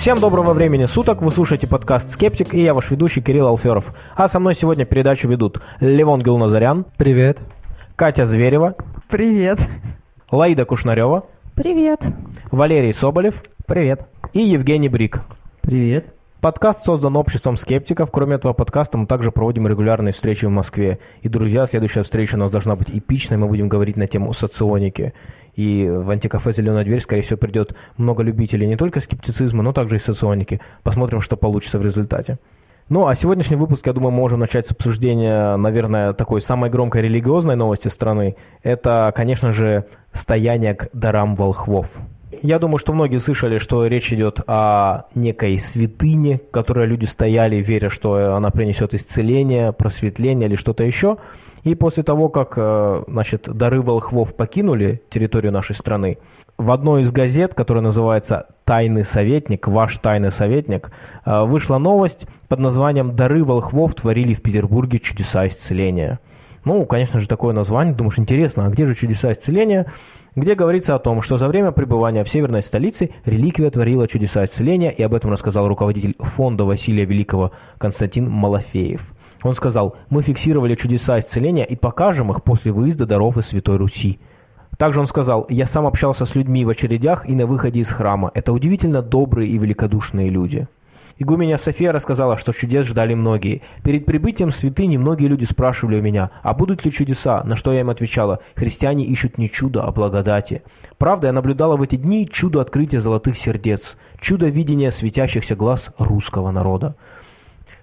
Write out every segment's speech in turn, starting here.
Всем доброго времени суток, вы слушаете подкаст «Скептик» и я ваш ведущий Кирилл Алферов. А со мной сегодня передачу ведут Левон Гилназарян. Привет. Катя Зверева. Привет. Лаида Кушнарева. Привет. Валерий Соболев. Привет. И Евгений Брик. Привет. Подкаст создан обществом скептиков. Кроме этого подкаста мы также проводим регулярные встречи в Москве. И, друзья, следующая встреча у нас должна быть эпичной. Мы будем говорить на тему соционики. И в антикафе «Зеленая дверь», скорее всего, придет много любителей не только скептицизма, но также и соционики. Посмотрим, что получится в результате. Ну, а сегодняшний выпуск, я думаю, можем начать с обсуждения, наверное, такой самой громкой религиозной новости страны. Это, конечно же, стояние к дарам волхвов. Я думаю, что многие слышали, что речь идет о некой святыне, к которой люди стояли, веря, что она принесет исцеление, просветление или что-то еще. И после того, как э, значит, дары волхвов покинули территорию нашей страны, в одной из газет, которая называется «Тайный советник», «Ваш тайный советник», э, вышла новость под названием «Дары волхвов творили в Петербурге чудеса исцеления». Ну, конечно же, такое название. Думаешь, интересно, а где же чудеса исцеления? Где говорится о том, что за время пребывания в северной столице реликвия творила чудеса исцеления, и об этом рассказал руководитель фонда Василия Великого Константин Малафеев. Он сказал, мы фиксировали чудеса исцеления и покажем их после выезда даров из Святой Руси. Также он сказал, я сам общался с людьми в очередях и на выходе из храма. Это удивительно добрые и великодушные люди. Игуменя София рассказала, что чудес ждали многие. Перед прибытием святыни многие люди спрашивали у меня, а будут ли чудеса, на что я им отвечала, христиане ищут не чудо, а благодати. Правда, я наблюдала в эти дни чудо открытия золотых сердец, чудо видения светящихся глаз русского народа.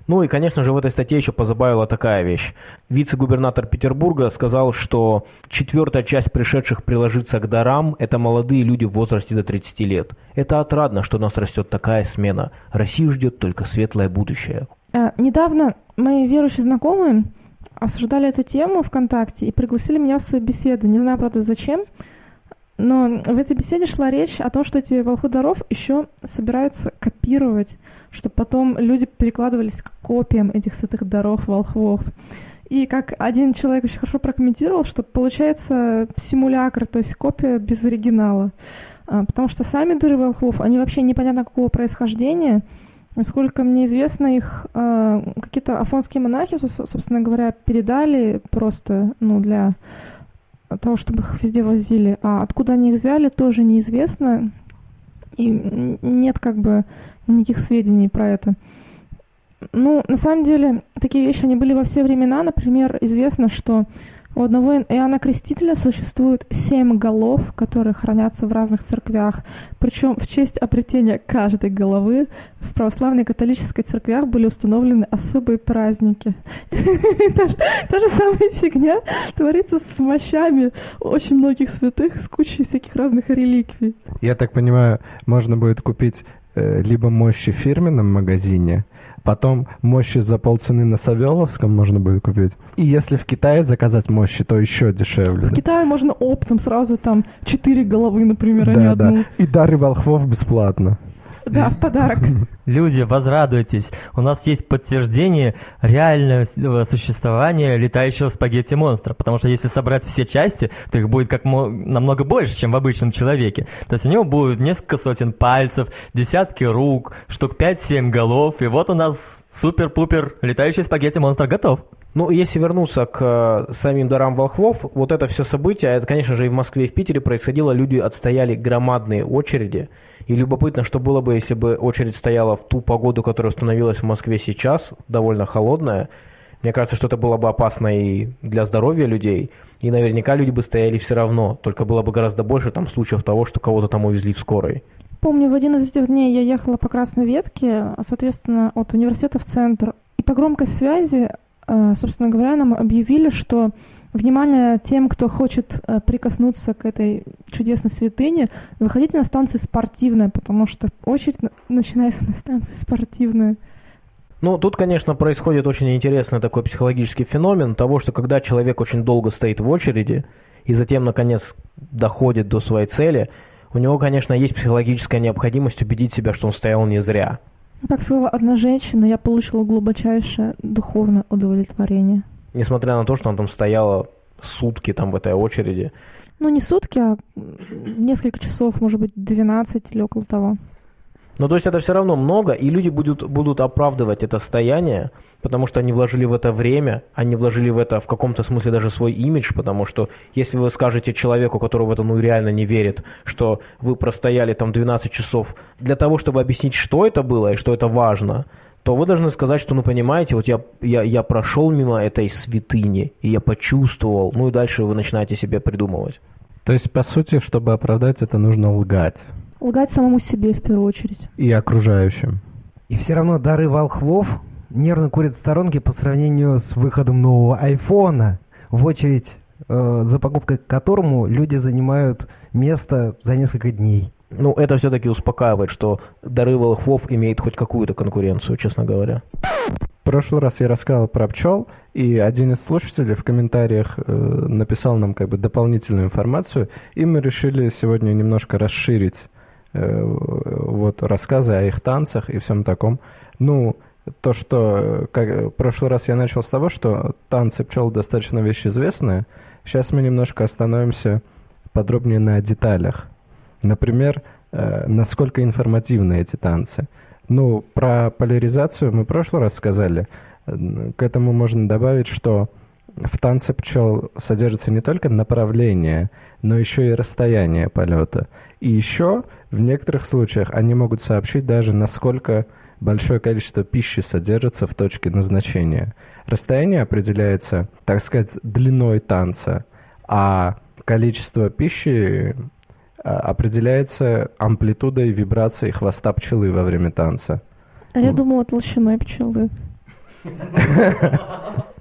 Ну и, конечно же, в этой статье еще позабавила такая вещь. Вице-губернатор Петербурга сказал, что четвертая часть пришедших приложиться к дарам – это молодые люди в возрасте до 30 лет. Это отрадно, что у нас растет такая смена. Россию ждет только светлое будущее. А, недавно мои верующие знакомые обсуждали эту тему ВКонтакте и пригласили меня в свою беседу. Не знаю, правда, зачем. Но в этой беседе шла речь о том, что эти волхвы даров еще собираются копировать чтобы потом люди перекладывались к копиям этих святых даров волхвов. И как один человек очень хорошо прокомментировал, что получается симулятор, то есть копия без оригинала. А, потому что сами дыры волхвов, они вообще непонятно какого происхождения. Насколько мне известно, их э, какие-то афонские монахи, собственно говоря, передали просто ну, для того, чтобы их везде возили. А откуда они их взяли, тоже неизвестно. И нет как бы никаких сведений про это. Ну, на самом деле, такие вещи, они были во все времена. Например, известно, что у одного Иоанна Крестителя существует семь голов, которые хранятся в разных церквях. Причем в честь обретения каждой головы в православной и католической церквях были установлены особые праздники. Та же самая фигня творится с мощами очень многих святых, с кучей всяких разных реликвий. Я так понимаю, можно будет купить либо мощи в фирменном магазине, Потом мощи за полцены на Савеловском можно будет купить. И если в Китае заказать мощи, то еще дешевле. В? Китае можно оптом сразу там четыре головы, например, да, а не одну. Да. И дары волхвов бесплатно. Да, в подарок. Люди, возрадуйтесь. У нас есть подтверждение реального существования летающего спагетти-монстра. Потому что если собрать все части, то их будет как намного больше, чем в обычном человеке. То есть у него будет несколько сотен пальцев, десятки рук, штук 5-7 голов. И вот у нас супер-пупер летающий спагетти-монстр готов. Ну, если вернуться к э, самим дарам волхвов, вот это все событие, это, конечно же, и в Москве, и в Питере происходило, люди отстояли громадные очереди, и любопытно, что было бы, если бы очередь стояла в ту погоду, которая установилась в Москве сейчас, довольно холодная. Мне кажется, что это было бы опасно и для здоровья людей. И наверняка люди бы стояли все равно. Только было бы гораздо больше там случаев того, что кого-то там увезли в скорой. Помню, в один из этих дней я ехала по Красной Ветке, соответственно, от университета в центр. И по громкой связи, собственно говоря, нам объявили, что Внимание тем, кто хочет э, прикоснуться к этой чудесной святыне, выходите на станции спортивная, потому что очередь начинается на станции спортивная. Ну, тут, конечно, происходит очень интересный такой психологический феномен того, что когда человек очень долго стоит в очереди и затем, наконец, доходит до своей цели, у него, конечно, есть психологическая необходимость убедить себя, что он стоял не зря. Как сказала одна женщина, я получила глубочайшее духовное удовлетворение несмотря на то, что она там стояла сутки там в этой очереди. Ну, не сутки, а несколько часов, может быть, 12 или около того. Но то есть это все равно много, и люди будут, будут оправдывать это состояние, потому что они вложили в это время, они вложили в это в каком-то смысле даже свой имидж, потому что если вы скажете человеку, который в это ну реально не верит, что вы простояли там 12 часов для того, чтобы объяснить, что это было и что это важно, то вы должны сказать, что, ну, понимаете, вот я, я, я прошел мимо этой святыни, и я почувствовал, ну и дальше вы начинаете себе придумывать. То есть, по сути, чтобы оправдать это, нужно лгать. Лгать самому себе в первую очередь. И окружающим. И все равно дары волхвов нервно курят в сторонке по сравнению с выходом нового айфона, в очередь э, за покупкой к которому люди занимают место за несколько дней. Ну, это все-таки успокаивает, что дары волхвов имеет хоть какую-то конкуренцию, честно говоря. В прошлый раз я рассказал про пчел, и один из слушателей в комментариях э, написал нам как бы дополнительную информацию, и мы решили сегодня немножко расширить вот рассказы о их танцах и всем таком. Ну, то, что как, в прошлый раз я начал с того, что танцы пчел достаточно вещь известная. Сейчас мы немножко остановимся подробнее на деталях. Например, э, насколько информативны эти танцы. Ну, про поляризацию мы в прошлый раз сказали. К этому можно добавить, что в танце пчел содержится не только направление, но еще и расстояние полета. И еще в некоторых случаях они могут сообщить даже, насколько большое количество пищи содержится в точке назначения. Расстояние определяется, так сказать, длиной танца, а количество пищи а, определяется амплитудой вибрации хвоста пчелы во время танца. А я думала толщиной пчелы.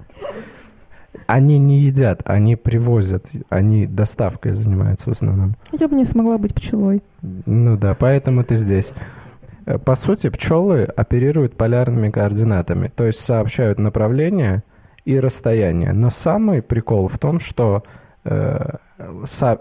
Они не едят, они привозят, они доставкой занимаются в основном. Я бы не смогла быть пчелой. Ну да, поэтому ты здесь. Э, по сути, пчелы оперируют полярными координатами, то есть сообщают направление и расстояние. Но самый прикол в том, что, э,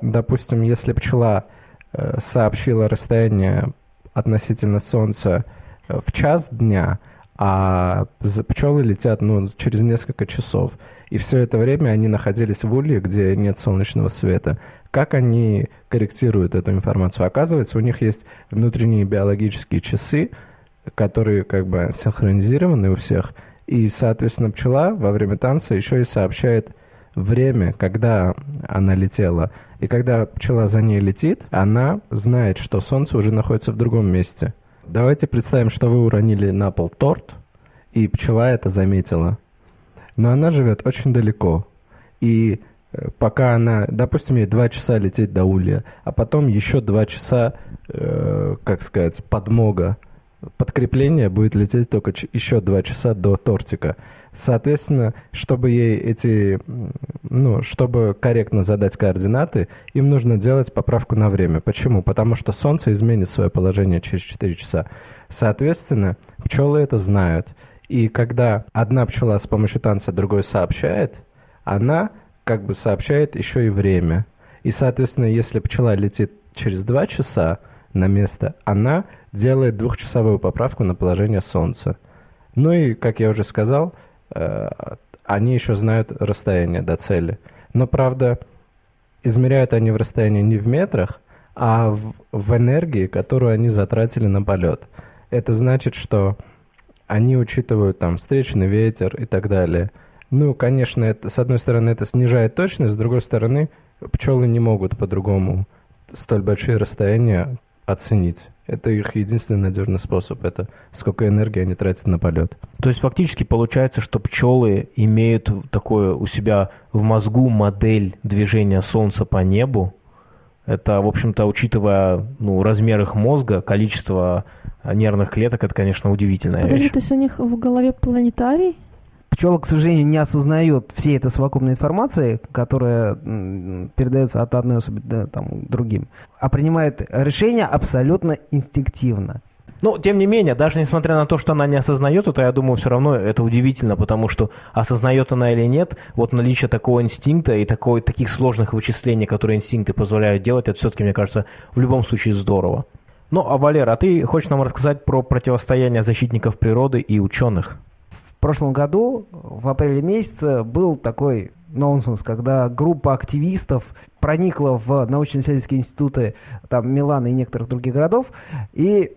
допустим, если пчела э, сообщила расстояние относительно Солнца в час дня, а пчелы летят ну, через несколько часов. И все это время они находились в улье, где нет солнечного света. Как они корректируют эту информацию? Оказывается, у них есть внутренние биологические часы, которые как бы синхронизированы у всех. И, соответственно, пчела во время танца еще и сообщает время, когда она летела. И когда пчела за ней летит, она знает, что солнце уже находится в другом месте. Давайте представим, что вы уронили на пол торт, и пчела это заметила. Но она живет очень далеко. И э, пока она, допустим, ей два часа лететь до Улья, а потом еще два часа, э, как сказать, подмога, подкрепление будет лететь только еще два часа до тортика. Соответственно, чтобы ей эти, ну, чтобы корректно задать координаты, им нужно делать поправку на время. Почему? Потому что Солнце изменит свое положение через 4 часа. Соответственно, пчелы это знают. И когда одна пчела с помощью танца другой сообщает, она как бы сообщает еще и время. И, соответственно, если пчела летит через 2 часа на место, она делает двухчасовую поправку на положение Солнца. Ну и, как я уже сказал, Э, они еще знают расстояние до цели. Но, правда, измеряют они в расстоянии не в метрах, а в, в энергии, которую они затратили на полет. Это значит, что они учитывают там встречный ветер и так далее. Ну, конечно, это, с одной стороны, это снижает точность, с другой стороны, пчелы не могут по-другому столь большие расстояния оценить. Это их единственный надежный способ. Это сколько энергии они тратят на полет. То есть фактически получается, что пчелы имеют такое у себя в мозгу модель движения Солнца по небу. Это, в общем-то, учитывая ну, размер их мозга, количество нервных клеток, это, конечно, удивительная Подожди, вещь. то есть у них в голове планетарий? Пчела, к сожалению, не осознает всей этой совокупной информации, которая передается от одной особи к там, другим, а принимает решение абсолютно инстинктивно. Но, тем не менее, даже несмотря на то, что она не осознает это, я думаю, все равно это удивительно, потому что осознает она или нет, вот наличие такого инстинкта и такой, таких сложных вычислений, которые инстинкты позволяют делать, это все-таки, мне кажется, в любом случае здорово. Ну, а Валера, а ты хочешь нам рассказать про противостояние защитников природы и ученых? В прошлом году, в апреле месяце, был такой нонсенс, когда группа активистов проникла в научно-исследовательские институты там, Милана и некоторых других городов и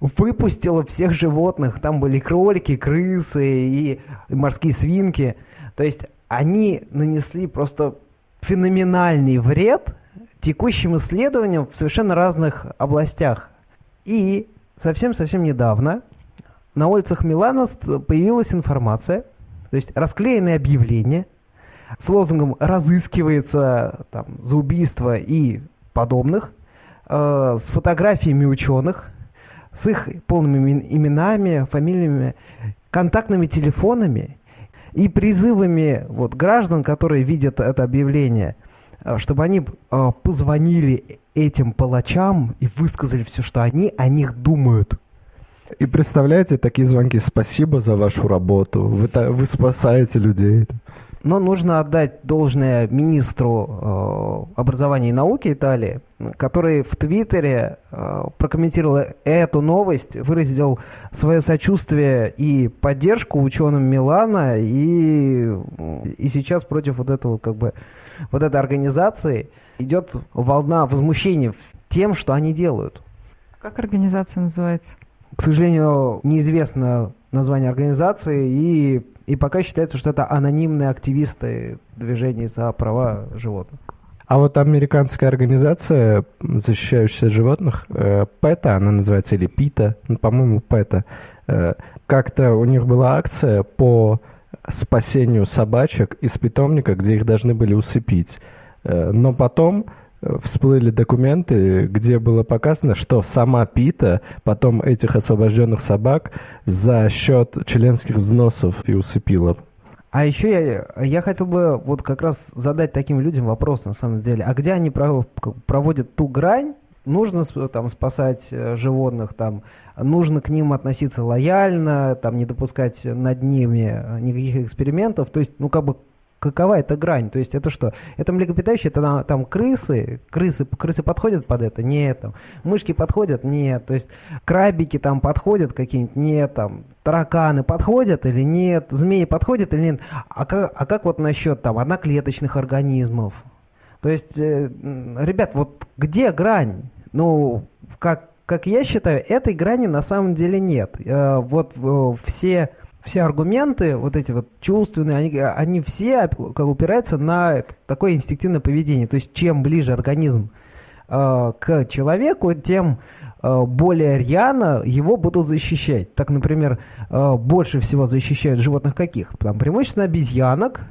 выпустила всех животных. Там были кролики, крысы и морские свинки. То есть они нанесли просто феноменальный вред текущим исследованиям в совершенно разных областях. И совсем-совсем недавно на улицах Милана появилась информация, то есть расклеенные объявления с лозунгом «разыскивается там, за убийство» и подобных, э, с фотографиями ученых, с их полными именами, фамилиями, контактными телефонами и призывами вот, граждан, которые видят это объявление, э, чтобы они э, позвонили этим палачам и высказали все, что они о них думают. И представляете, такие звонки «Спасибо за вашу работу, вы, вы спасаете людей». Но нужно отдать должное министру э, образования и науки Италии, который в Твиттере э, прокомментировал эту новость, выразил свое сочувствие и поддержку ученым Милана, и, и сейчас против вот этого как бы вот этой организации идет волна возмущения тем, что они делают. Как организация называется? К сожалению, неизвестно название организации, и, и пока считается, что это анонимные активисты движения за права животных. А вот американская организация, защищающая животных, э, ПЭТА, она называется, или ПИТА, ну, по-моему, ПЭТА, э, как-то у них была акция по спасению собачек из питомника, где их должны были усыпить. Э, но потом всплыли документы, где было показано, что сама Пита потом этих освобожденных собак за счет членских взносов и усыпила. А еще я, я хотел бы вот как раз задать таким людям вопрос на самом деле. А где они проводят ту грань? Нужно там спасать э, животных, там нужно к ним относиться лояльно, там не допускать над ними э, никаких экспериментов. То есть, ну как бы какова эта грань? То есть это что? Это млекопитающие, это там, крысы, крысы, крысы подходят под это? Нет. Там, мышки подходят? Нет. То есть крабики там подходят какие-нибудь? Нет. Там, тараканы подходят или нет? Змеи подходят или нет? А как, а как вот насчет там одноклеточных организмов? То есть, э, ребят, вот где грань? Ну, как, как я считаю, этой грани на самом деле нет. Э, вот э, все все аргументы, вот эти вот чувственные, они, они все упираются на такое инстинктивное поведение. То есть чем ближе организм э, к человеку, тем э, более рьяно его будут защищать. Так, например, э, больше всего защищают животных каких? Там преимущественно обезьянок,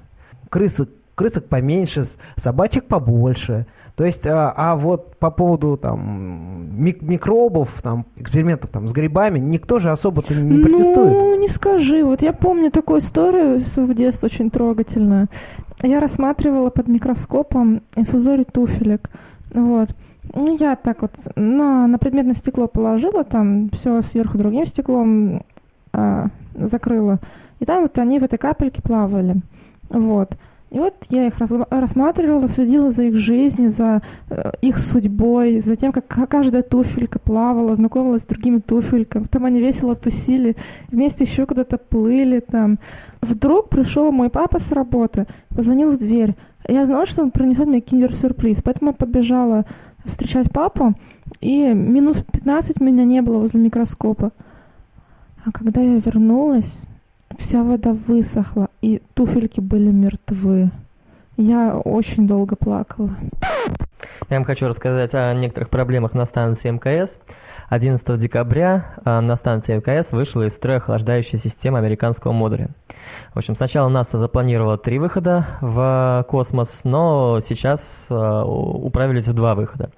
крысок, крысок поменьше, собачек побольше – то есть, а, а вот по поводу там мик микробов, там экспериментов там с грибами, никто же особо-то не ну, протестует. Ну, не скажи. Вот я помню такую историю в детстве очень трогательную. Я рассматривала под микроскопом инфузорий туфелек. Вот. Ну, я так вот на, на предметное стекло положила, там все сверху другим стеклом а, закрыла. И там вот они в этой капельке плавали. Вот. И вот я их рассматривала, следила за их жизнью, за э, их судьбой, за тем, как каждая туфелька плавала, знакомилась с другими туфельками. Потом они весело тусили, вместе еще куда-то плыли там. Вдруг пришел мой папа с работы, позвонил в дверь. Я знала, что он принесет мне киндер-сюрприз, поэтому я побежала встречать папу, и минус 15 меня не было возле микроскопа. А когда я вернулась, вся вода высохла, и туфельки были мертвы. Я очень долго плакала. Я вам хочу рассказать о некоторых проблемах на станции МКС. 11 декабря а, на станции МКС вышла из строя охлаждающая система американского модуля. В общем, сначала НАСА запланировала три выхода в космос, но сейчас а, управились в два выхода.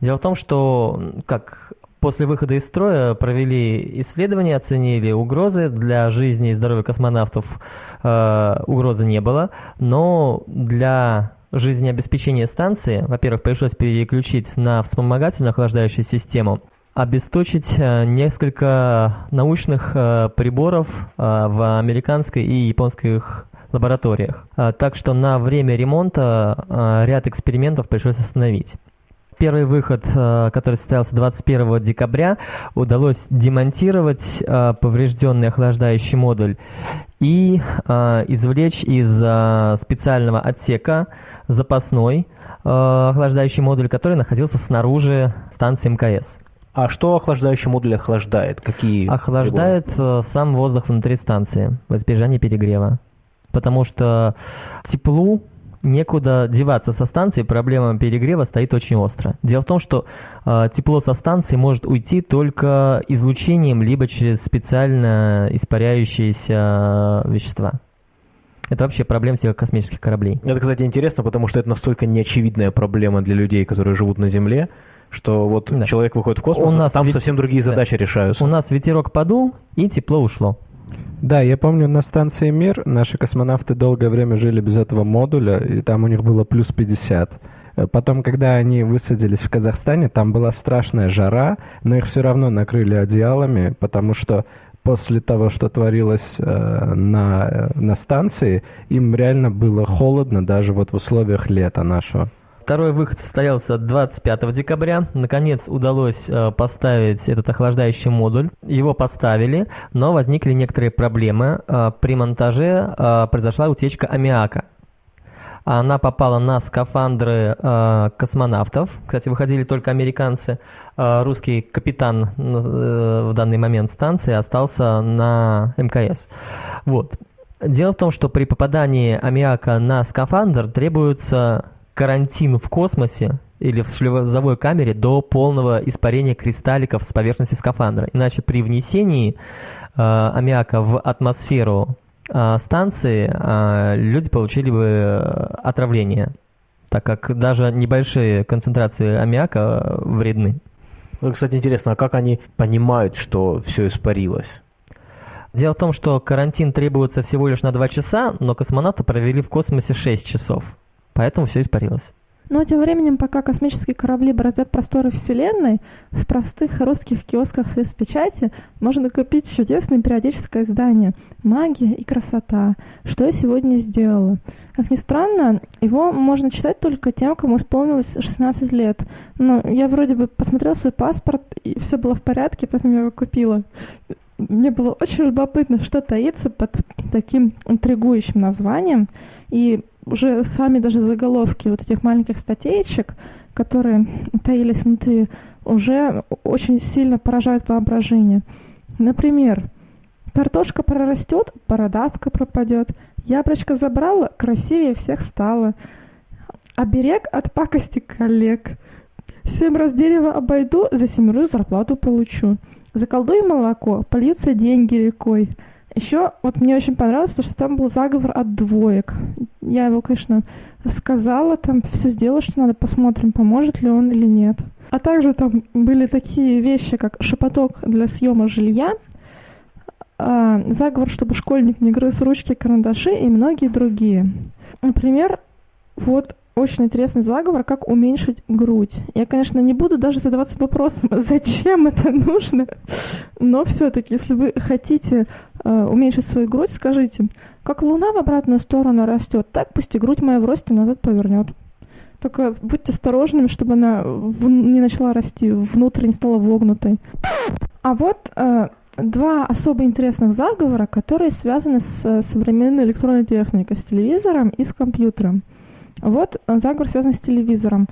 Дело в том, что как После выхода из строя провели исследования, оценили угрозы. Для жизни и здоровья космонавтов э, угрозы не было, но для жизнеобеспечения станции, во-первых, пришлось переключить на вспомогательную охлаждающую систему, обесточить э, несколько научных э, приборов э, в американской и японских лабораториях. Так что на время ремонта ряд экспериментов пришлось остановить. Первый выход, э, который состоялся 21 декабря, удалось демонтировать э, поврежденный охлаждающий модуль и э, извлечь из специального отсека запасной охлаждающий модуль, который находился снаружи станции МКС. А что охлаждающий модуль охлаждает? Какие Охлаждает э, сам воздух внутри станции в избежание перегрева. Потому что теплу некуда деваться со станции, проблема перегрева стоит очень остро. Дело в том, что э, тепло со станции может уйти только излучением, либо через специально испаряющиеся вещества. Это вообще проблема всех космических кораблей. Это, кстати, интересно, потому что это настолько неочевидная проблема для людей, которые живут на Земле, что вот Да. человек выходит в космос, У нас там ведь- совсем другие да. задачи решаются. У нас ветерок подул, и тепло ушло. Да, я помню, на станции «Мир» наши космонавты долгое время жили без этого модуля, и там у них было плюс 50. Э, Потом, когда они высадились в Казахстане, там была страшная жара, но их все равно накрыли одеялами, потому что после того, что творилось э, на, э, на станции, им реально было холодно даже вот в условиях лета нашего. Второй выход состоялся 25 декабря. Наконец удалось э, поставить этот охлаждающий модуль. Его поставили, но возникли некоторые проблемы. Э, При монтаже э, произошла утечка аммиака. Она попала на скафандры э, космонавтов. Кстати, выходили только американцы. Э, русский капитан э, в данный момент станции остался на МКС. Вот. Дело в том, что при попадании аммиака на скафандр требуется карантин в космосе или в шлюзовой камере до полного испарения кристалликов с поверхности скафандра. Иначе при внесении э, аммиака в атмосферу э, станции э, люди получили бы э, отравление, так как даже небольшие концентрации аммиака э, вредны. Кстати, интересно, а как они понимают, что все испарилось? Дело в том, что карантин требуется всего лишь на 2 часа, но космонавты провели в космосе 6 часов. Поэтому все испарилось. Но тем временем, пока космические корабли бороздят просторы Вселенной, в простых русских киосках с печати можно купить чудесное периодическое издание «Магия и красота. Что я сегодня сделала». Как ни странно, его можно читать только тем, кому исполнилось 16 лет. Но я вроде бы посмотрела свой паспорт, и все было в порядке, поэтому я его купила. Мне было очень любопытно, что таится под таким интригующим названием. И уже сами даже заголовки вот этих маленьких статейчек, которые таились внутри, уже очень сильно поражают воображение. Например, картошка прорастет, бородавка пропадет, яблочко забрала, красивее всех стало. Оберег от пакости коллег. Семь раз дерево обойду, за семерую зарплату получу. Заколдуй молоко, польются деньги рекой. Еще вот мне очень понравилось то, что там был заговор от двоек. Я его, конечно, рассказала, там все сделала, что надо, посмотрим, поможет ли он или нет. А также там были такие вещи, как шепоток для съема жилья, а, заговор, чтобы школьник не грыз ручки, карандаши и многие другие. Например, вот очень интересный заговор, как уменьшить грудь. Я, конечно, не буду даже задаваться вопросом, зачем это нужно, но все-таки, если вы хотите э, уменьшить свою грудь, скажите, как луна в обратную сторону растет, так пусть и грудь моя в росте назад повернет. Только будьте осторожными, чтобы она не начала расти, внутрь не стала вогнутой. А вот э, два особо интересных заговора, которые связаны с э, современной электронной техникой, с телевизором и с компьютером. Вот э, заговор связан с телевизором.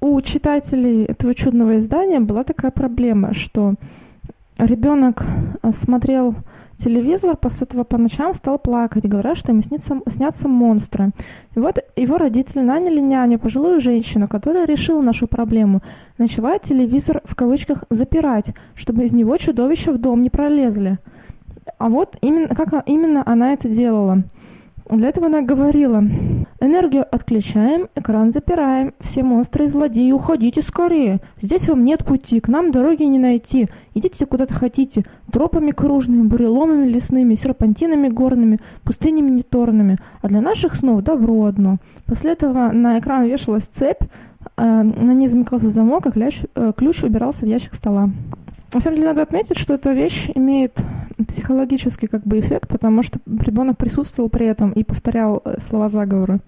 У читателей этого чудного издания была такая проблема, что ребенок э, смотрел телевизор, после этого по ночам стал плакать, говоря, что ему снится, снятся монстры. И вот его родители наняли няню, пожилую женщину, которая решила нашу проблему. Начала телевизор в кавычках запирать, чтобы из него чудовища в дом не пролезли. А вот именно, как именно она это делала. Для этого она говорила, энергию отключаем, экран запираем, все монстры и злодеи, уходите скорее, здесь вам нет пути, к нам дороги не найти, идите куда-то хотите, тропами кружными, буреломами лесными, серпантинами горными, пустынями неторными, а для наших снов добро одно. После этого на экран вешалась цепь, э, на ней замыкался замок, а ключ, э, ключ убирался в ящик стола. На самом деле надо отметить, что эта вещь имеет психологический как бы эффект, потому что ребенок присутствовал при этом и повторял э, слова заговора.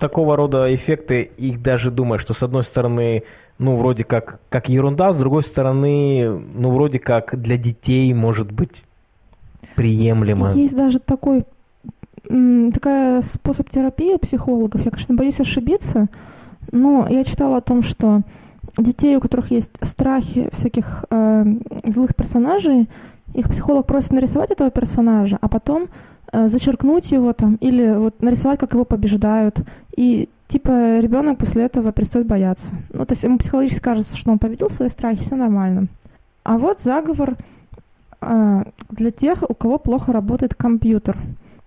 Такого рода эффекты, их даже думаешь, что с одной стороны, ну, вроде как, как ерунда, с другой стороны, ну, вроде как для детей может быть приемлемо. Есть даже такой такая способ терапии у психологов. Я, конечно, боюсь ошибиться, но я читала о том, что детей, у которых есть страхи всяких э, злых персонажей, их психолог просит нарисовать этого персонажа, а потом зачеркнуть его там или вот нарисовать, как его побеждают. И типа ребенок после этого перестает бояться. Ну, то есть ему психологически кажется, что он победил свои страхи, все нормально. А вот заговор э, для тех, у кого плохо работает компьютер.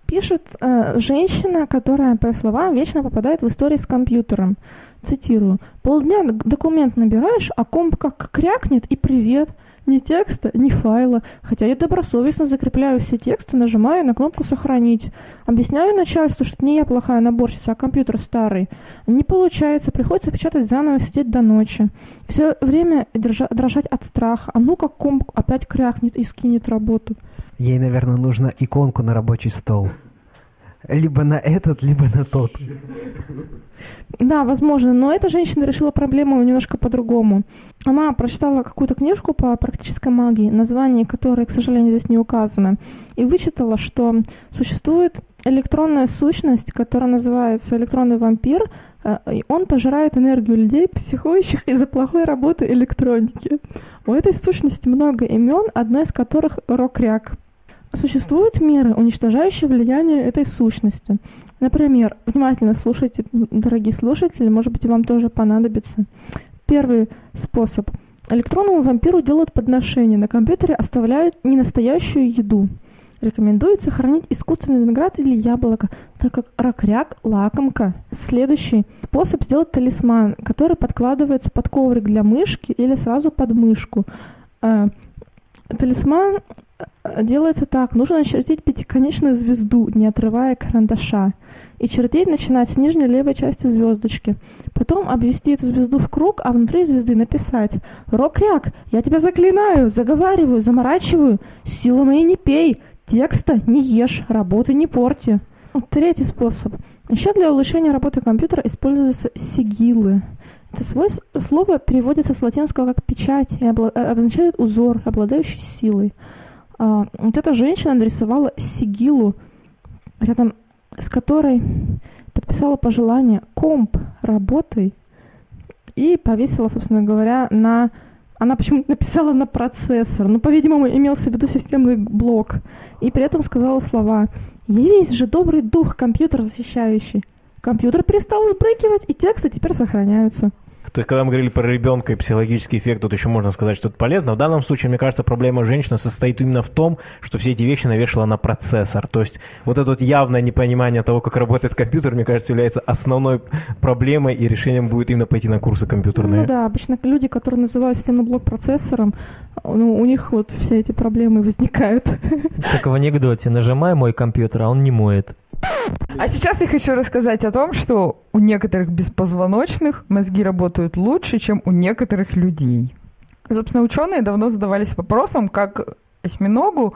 Пишет э, женщина, которая, по словам, вечно попадает в истории с компьютером. Цитирую. «Полдня документ набираешь, а комп как крякнет и привет ни текста, ни файла, хотя я добросовестно закрепляю все тексты, нажимаю на кнопку «Сохранить». Объясняю начальству, что не я плохая наборщица, а компьютер старый. Не получается, приходится печатать заново, сидеть до ночи. Все время держа, дрожать от страха. А ну как комп опять крякнет и скинет работу. Ей, наверное, нужно иконку на рабочий стол. Либо на этот, либо на тот. Да, возможно, но эта женщина решила проблему немножко по-другому. Она прочитала какую-то книжку по практической магии, название которой, к сожалению, здесь не указано, и вычитала, что существует электронная сущность, которая называется электронный вампир, э, и он пожирает энергию людей, психующих из-за плохой работы электроники. У этой сущности много имен, одно из которых Рокряк. Существуют меры, уничтожающие влияние этой сущности. Например, внимательно слушайте, дорогие слушатели, может быть, вам тоже понадобится. Первый способ. Электронному вампиру делают подношение. На компьютере оставляют ненастоящую еду. Рекомендуется хранить искусственный виноград или яблоко, так как ракряк – лакомка. Следующий способ сделать талисман, который подкладывается под коврик для мышки или сразу под мышку. Э, талисман делается так. Нужно начертить пятиконечную звезду, не отрывая карандаша. И чертить начинать с нижней левой части звездочки. Потом обвести эту звезду в круг, а внутри звезды написать «Рок-ряк, я тебя заклинаю, заговариваю, заморачиваю, силу моей не пей, текста не ешь, работы не порти». Третий способ. Еще для улучшения работы компьютера используются сигилы. Это слово переводится с латинского как «печать» и обозначает узор, обладающий силой. А, вот эта женщина нарисовала сигилу, рядом с которой подписала пожелание «комп, работай» и повесила, собственно говоря, на... Она почему-то написала на процессор, но, по-видимому, имелся в виду системный блок. И при этом сказала слова «Явись же добрый дух, компьютер защищающий». Компьютер перестал взбрыкивать, и тексты теперь сохраняются. То есть, когда мы говорили про ребенка и психологический эффект, тут еще можно сказать, что это полезно. В данном случае, мне кажется, проблема женщины состоит именно в том, что все эти вещи навешала на процессор. То есть, вот это вот явное непонимание того, как работает компьютер, мне кажется, является основной проблемой, и решением будет именно пойти на курсы компьютерные. Ну да, обычно люди, которые называют системный блок процессором, ну, у них вот все эти проблемы возникают. Как в анекдоте, нажимай мой компьютер, а он не моет. А сейчас я хочу рассказать о том, что у некоторых беспозвоночных мозги работают лучше, чем у некоторых людей. Собственно, ученые давно задавались вопросом, как осьминогу,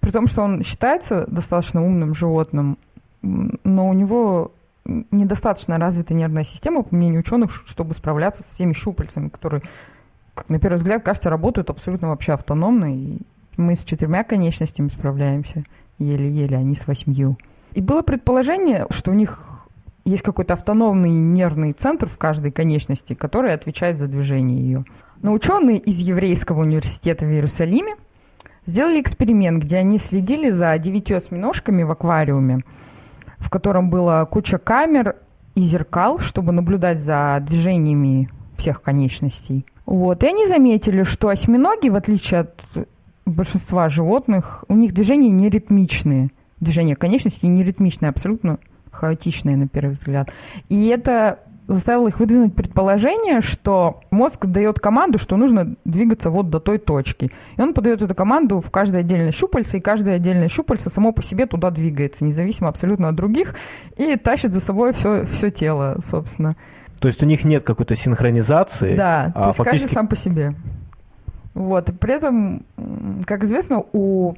при том, что он считается достаточно умным животным, но у него недостаточно развита нервная система, по мнению ученых, чтобы справляться со всеми щупальцами, которые, как на первый взгляд, кажется, работают абсолютно вообще автономно. И мы с четырьмя конечностями справляемся еле-еле, а не с восьмью. И было предположение, что у них есть какой-то автономный нервный центр в каждой конечности, который отвечает за движение ее. Но ученые из Еврейского университета в Иерусалиме сделали эксперимент, где они следили за девятью осьминожками в аквариуме, в котором была куча камер и зеркал, чтобы наблюдать за движениями всех конечностей. Вот. И они заметили, что осьминоги, в отличие от большинства животных, у них движения не ритмичные – движение конечностей не ритмичное, абсолютно хаотичное на первый взгляд. И это заставило их выдвинуть предположение, что мозг дает команду, что нужно двигаться вот до той точки. И он подает эту команду в каждое отдельное щупальце, и каждое отдельное щупальце само по себе туда двигается, независимо абсолютно от других, и тащит за собой все, все тело, собственно. То есть у них нет какой-то синхронизации? Да, а то есть фактически... каждый сам по себе. Вот, и при этом, как известно, у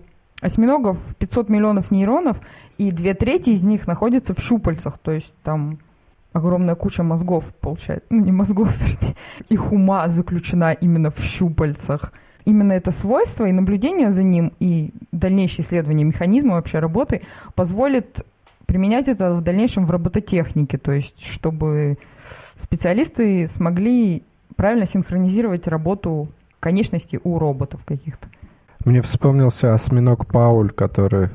осьминогов 500 миллионов нейронов, и две трети из них находятся в щупальцах, то есть там огромная куча мозгов получается, ну не мозгов, их ума заключена именно в щупальцах. Именно это свойство и наблюдение за ним, и дальнейшее исследование механизма вообще работы позволит применять это в дальнейшем в робототехнике, то есть чтобы специалисты смогли правильно синхронизировать работу конечностей у роботов каких-то. Мне вспомнился осьминог Пауль, который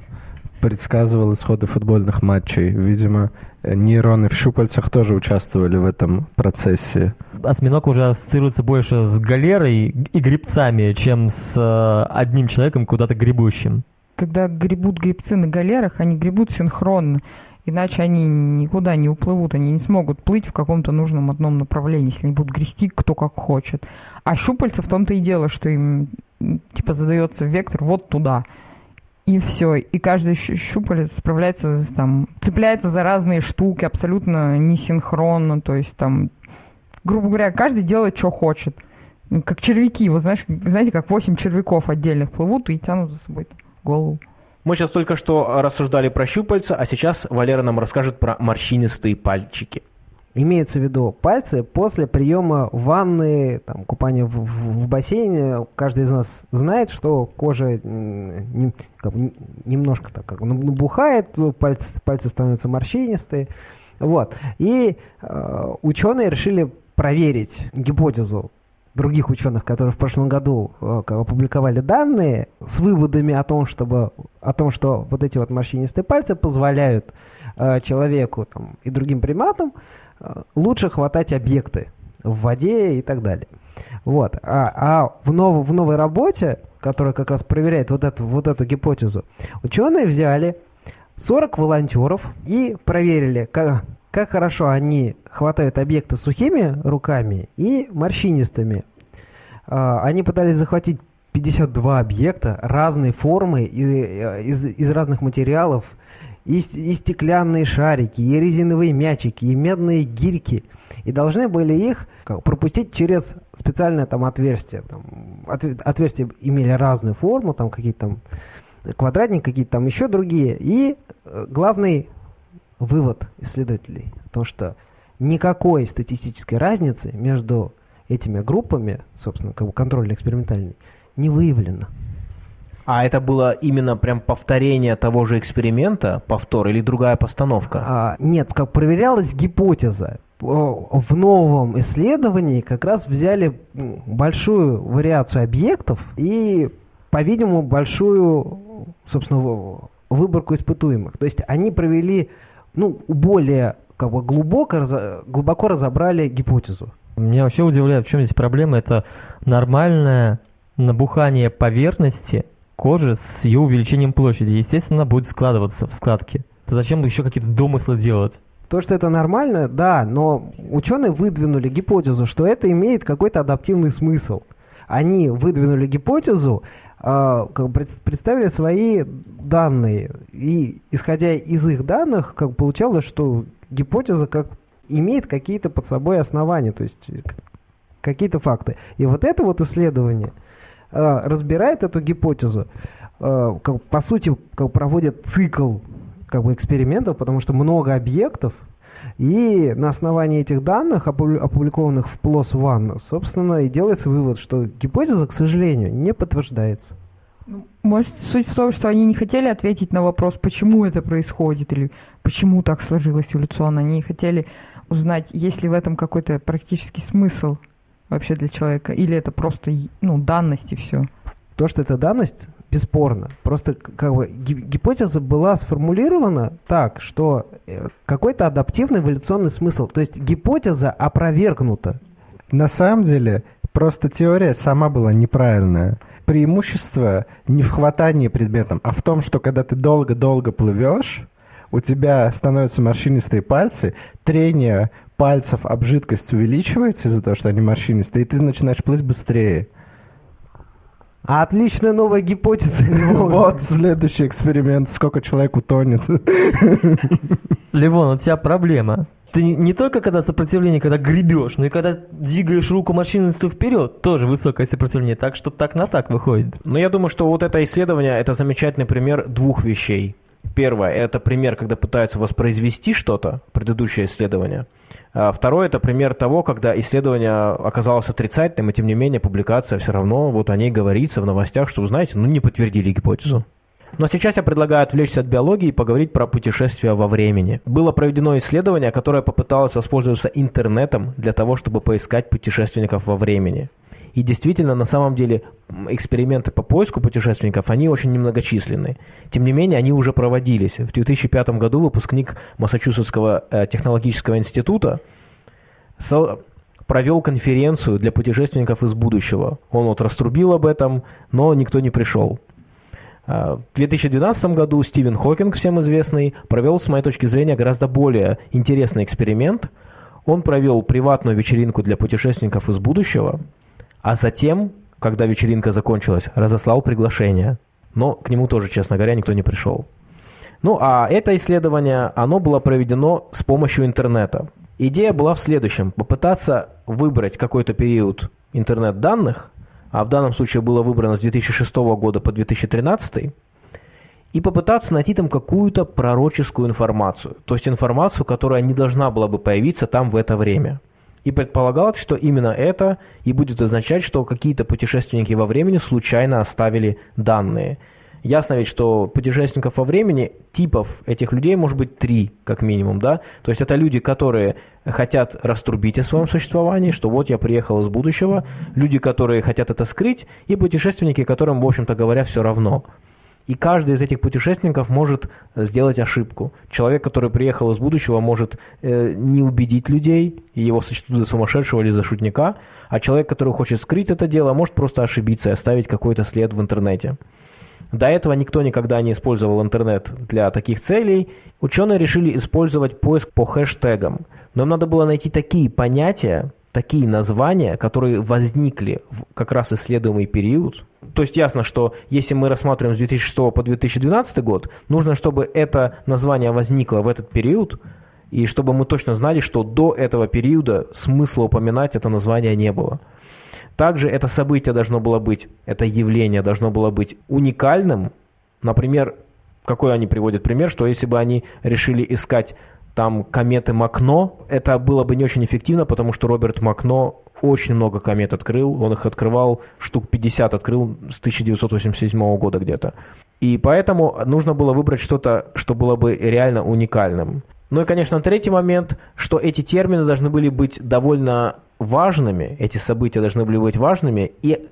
предсказывал исходы футбольных матчей. Видимо, нейроны в щупальцах тоже участвовали в этом процессе. Осьминог уже ассоциируется больше с галерой и грибцами, чем с э, одним человеком куда-то гребущим. Когда гребут грибцы на галерах, они гребут синхронно. Иначе они никуда не уплывут, они не смогут плыть в каком-то нужном одном направлении, если они будут грести кто как хочет. А щупальца в том-то и дело, что им типа задается вектор вот туда. И все. И каждый щупалец справляется, там, цепляется за разные штуки, абсолютно несинхронно. То есть там, грубо говоря, каждый делает, что хочет. Как червяки. Вот знаешь, знаете, как восемь червяков отдельных плывут и тянут за собой голову. Мы сейчас только что рассуждали про щупальца, а сейчас Валера нам расскажет про морщинистые пальчики. Имеется в виду пальцы после приема ванны, там, купания в, в, в бассейне. Каждый из нас знает, что кожа не, как, немножко так как набухает, пальцы, пальцы становятся морщинистые. Вот. И э, ученые решили проверить гипотезу других ученых, которые в прошлом году э, опубликовали данные с выводами о том, чтобы, о том, что вот эти вот морщинистые пальцы позволяют человеку там, и другим приматам Э, лучше хватать объекты в воде и так далее. Вот. А, а в, нов, в новой работе, которая как раз проверяет вот эту, вот эту гипотезу, ученые взяли 40 волонтеров и проверили, как, как хорошо они хватают объекты сухими руками и морщинистыми. А, они пытались захватить 52 объекта разной формы и, э, из, из разных материалов – и, и стеклянные шарики, и резиновые мячики, и медные гирьки. И должны были их пропустить через специальное там отверстие. Там, от, отверстия имели разную форму, там какие-то там квадратники, какие-то там еще другие. И э, главный вывод исследователей, то что никакой статистической разницы между этими группами, собственно, как бы контрольно-экспериментальной, не выявлено. А это было именно прям повторение того же эксперимента, повтор или другая постановка? А, нет, как проверялась гипотеза. В новом исследовании как раз взяли большую вариацию объектов и, по-видимому, большую, собственно, выборку испытуемых. То есть они провели, ну, более как бы глубоко, глубоко разобрали гипотезу. Меня вообще удивляет, в чем здесь проблема. Это нормальное набухание поверхности кожи с ее увеличением площади. Естественно, будет складываться в складки. Зачем еще какие-то домыслы делать? То, что это нормально, да, но ученые выдвинули гипотезу, что это имеет какой-то адаптивный смысл. Они выдвинули гипотезу, э, представили свои данные, и исходя из их данных, как получалось, что гипотеза как имеет какие-то под собой основания, то есть какие-то факты. И вот это вот исследование – разбирает эту гипотезу, э, как, по сути, как проводит цикл как бы, экспериментов, потому что много объектов, и на основании этих данных, опубликованных в PLOS ONE, собственно, и делается вывод, что гипотеза, к сожалению, не подтверждается. Ну, может, суть в том, что они не хотели ответить на вопрос, почему это происходит, или почему так сложилось эволюционно. Они хотели узнать, есть ли в этом какой-то практический смысл вообще для человека? Или это просто ну, данность и все? То, что это данность, бесспорно. Просто как бы гипотеза была сформулирована так, что э, какой-то адаптивный эволюционный смысл. То есть гипотеза опровергнута. На самом деле, просто теория сама была неправильная. Преимущество не в хватании предметом, а в том, что когда ты долго-долго плывешь, у тебя становятся морщинистые пальцы, трение пальцев об жидкость увеличивается из-за того, что они морщинистые, и ты начинаешь плыть быстрее. Отличная новая гипотеза. Вот следующий эксперимент. Сколько человек утонет. Ливон, у тебя проблема. Ты не только когда сопротивление, когда гребешь, но и когда двигаешь руку машинистую вперед, тоже высокое сопротивление. Так что так на так выходит. Но я думаю, что вот это исследование, это замечательный пример двух вещей. Первое, это пример, когда пытаются воспроизвести что-то, предыдущее исследование. А второе, это пример того, когда исследование оказалось отрицательным, и тем не менее публикация все равно, вот о ней говорится в новостях, что, вы знаете, ну не подтвердили гипотезу. Но сейчас я предлагаю отвлечься от биологии и поговорить про путешествия во времени. Было проведено исследование, которое попыталось воспользоваться интернетом для того, чтобы поискать путешественников во времени. И действительно, на самом деле, эксперименты по поиску путешественников, они очень немногочисленны. Тем не менее, они уже проводились. В 2005 году выпускник Массачусетского э, технологического института провел конференцию для путешественников из будущего. Он вот раструбил об этом, но никто не пришел. А, в 2012 году Стивен Хокинг, всем известный, провел, с моей точки зрения, гораздо более интересный эксперимент. Он провел приватную вечеринку для путешественников из будущего, а затем, когда вечеринка закончилась, разослал приглашение. Но к нему тоже, честно говоря, никто не пришел. Ну а это исследование, оно было проведено с помощью интернета. Идея была в следующем. Попытаться выбрать какой-то период интернет-данных, а в данном случае было выбрано с 2006 года по 2013, и попытаться найти там какую-то пророческую информацию. То есть информацию, которая не должна была бы появиться там в это время. И предполагалось, что именно это и будет означать, что какие-то путешественники во времени случайно оставили данные – Ясно ведь, что путешественников во времени, типов этих людей может быть три, как минимум, да? То есть это люди, которые хотят раструбить о своем существовании, что вот я приехал из будущего, люди, которые хотят это скрыть, и путешественники, которым, в общем-то говоря, все равно. И каждый из этих путешественников может сделать ошибку. Человек, который приехал из будущего, может э, не убедить людей, и его сочтут за сумасшедшего или за шутника, а человек, который хочет скрыть это дело, может просто ошибиться и оставить какой-то след в интернете. До этого никто никогда не использовал интернет для таких целей. Ученые решили использовать поиск по хэштегам. Но им надо было найти такие понятия, такие названия, которые возникли в как раз исследуемый период. То есть ясно, что если мы рассматриваем с 2006 по 2012 год, нужно, чтобы это название возникло в этот период, и чтобы мы точно знали, что до этого периода смысла упоминать это название не было. Также это событие должно было быть, это явление должно было быть уникальным. Например, какой они приводят пример, что если бы они решили искать там кометы Макно, это было бы не очень эффективно, потому что Роберт Макно очень много комет открыл, он их открывал, штук 50 открыл с 1987 года где-то. И поэтому нужно было выбрать что-то, что было бы реально уникальным. Ну и, конечно, третий момент, что эти термины должны были быть довольно важными, эти события должны были быть важными и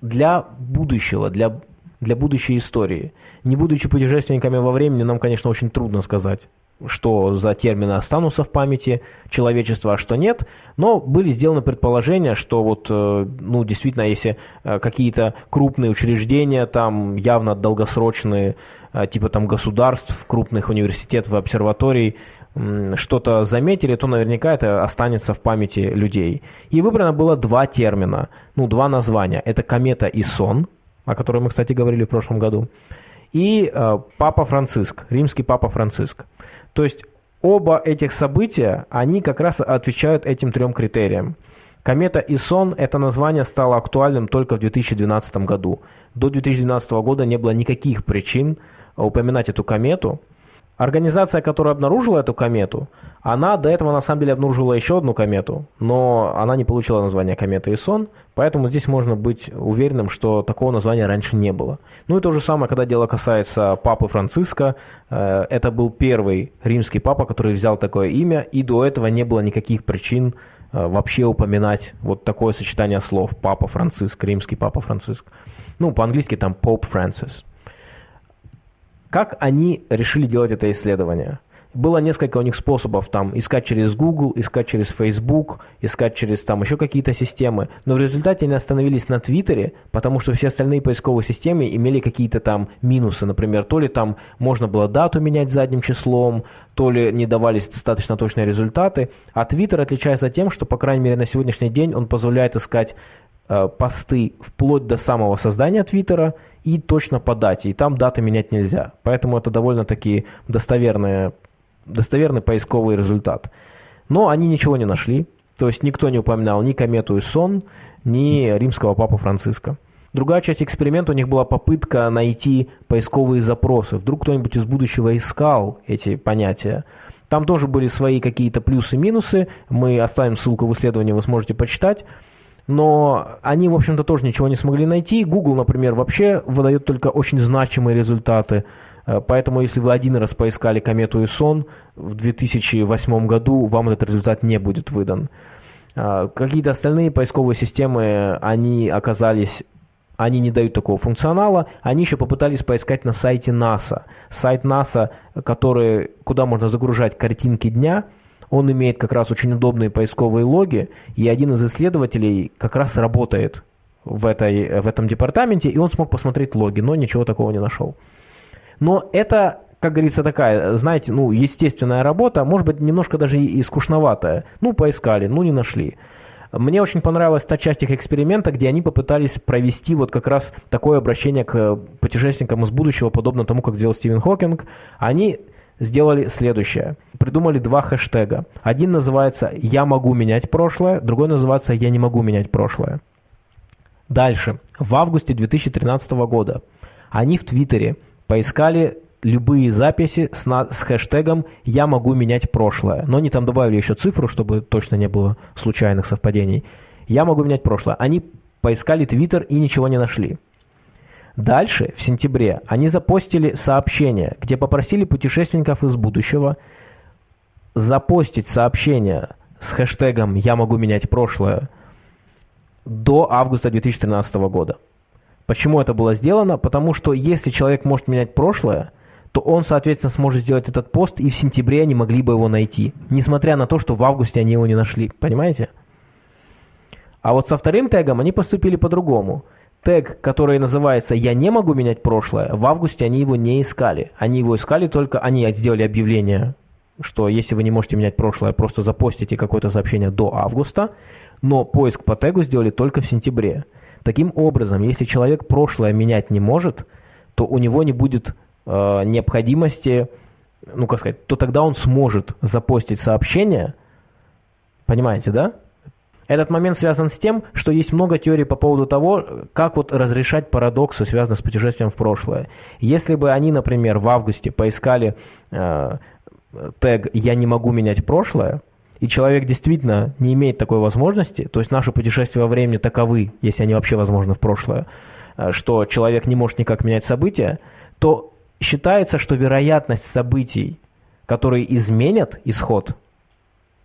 для будущего, для, для будущей истории. Не будучи путешественниками во времени, нам, конечно, очень трудно сказать, что за термины останутся в памяти человечества, а что нет, но были сделаны предположения, что вот, э, ну, действительно, если э, какие-то крупные учреждения, там явно долгосрочные, э, типа там государств, крупных университетов обсерваторий, что-то заметили, то наверняка это останется в памяти людей. И выбрано было два термина, ну, два названия. Это комета и сон, о которой мы, кстати, говорили в прошлом году, и Папа Франциск, римский Папа Франциск. То есть оба этих события, они как раз отвечают этим трем критериям. Комета и сон – это название стало актуальным только в 2012 году. До 2012 года не было никаких причин упоминать эту комету – Организация, которая обнаружила эту комету, она до этого на самом деле обнаружила еще одну комету, но она не получила название комета Исон, поэтому здесь можно быть уверенным, что такого названия раньше не было. Ну и то же самое, когда дело касается папы Франциска, э, это был первый римский папа, который взял такое имя, и до этого не было никаких причин э, вообще упоминать вот такое сочетание слов «папа Франциск», «римский папа Франциск». Ну, по-английски там «Pope Francis». Как они решили делать это исследование? Было несколько у них способов, там, искать через Google, искать через Facebook, искать через там еще какие-то системы, но в результате они остановились на Твиттере, потому что все остальные поисковые системы имели какие-то там минусы, например, то ли там можно было дату менять задним числом, то ли не давались достаточно точные результаты, а Твиттер отличается тем, что, по крайней мере, на сегодняшний день он позволяет искать посты вплоть до самого создания Твиттера, и точно по дате. И там даты менять нельзя. Поэтому это довольно-таки достоверный, достоверный поисковый результат. Но они ничего не нашли. То есть никто не упоминал ни комету и сон, ни римского папу Франциска. Другая часть эксперимента у них была попытка найти поисковые запросы. Вдруг кто-нибудь из будущего искал эти понятия. Там тоже были свои какие-то плюсы и минусы. Мы оставим ссылку в исследовании, вы сможете почитать. Но они, в общем-то, тоже ничего не смогли найти. Google, например, вообще выдает только очень значимые результаты. Э, Поэтому, если вы один раз поискали комету Исон в 2008 году, вам этот результат не будет выдан. А, Какие-то остальные поисковые системы, они оказались они не дают такого функционала. Они еще попытались поискать на сайте НАСА. Сайт НАСА, который, куда можно загружать картинки дня, он имеет как раз очень удобные поисковые логи, и один из исследователей как раз работает в, этой, в этом департаменте, и он смог посмотреть логи, но ничего такого не нашел. Но это, как говорится, такая, знаете, ну, естественная работа, может быть, немножко даже и скучноватая. Ну, поискали, ну, не нашли. Мне очень понравилась та часть их эксперимента, где они попытались провести вот как раз такое обращение к путешественникам из будущего, подобно тому, как сделал Стивен Хокинг. Они сделали следующее. Придумали два хэштега. Один называется «Я могу менять прошлое», другой называется «Я не могу менять прошлое». Дальше. В августе 2013 года они в Твиттере поискали любые записи с, на- с хэштегом «Я могу менять прошлое». Но они там добавили еще цифру, чтобы точно не было случайных совпадений. «Я могу менять прошлое». Они поискали Твиттер и ничего не нашли. Дальше, в сентябре, они запостили сообщение, где попросили путешественников из будущего запостить сообщение с хэштегом «Я могу менять прошлое» до августа 2013 года. Почему это было сделано? Потому что если человек может менять прошлое, то он, соответственно, сможет сделать этот пост, и в сентябре они могли бы его найти, несмотря на то, что в августе они его не нашли. Понимаете? А вот со вторым тегом они поступили по-другому. Тег, который называется «Я не могу менять прошлое», в августе они его не искали. Они его искали только, они сделали объявление, что если вы не можете менять прошлое, просто запостите какое-то сообщение до августа, но поиск по тегу сделали только в сентябре. Таким образом, если человек прошлое менять не может, то у него не будет э, необходимости, ну как сказать, то тогда он сможет запостить сообщение, понимаете, да? Этот момент связан с тем, что есть много теорий по поводу того, как вот разрешать парадоксы, связанные с путешествием в прошлое. Если бы они, например, в августе поискали э, тег «Я не могу менять прошлое», и человек действительно не имеет такой возможности, то есть наши путешествия во времени таковы, если они вообще возможны в прошлое, э, что человек не может никак менять события, то считается, что вероятность событий, которые изменят исход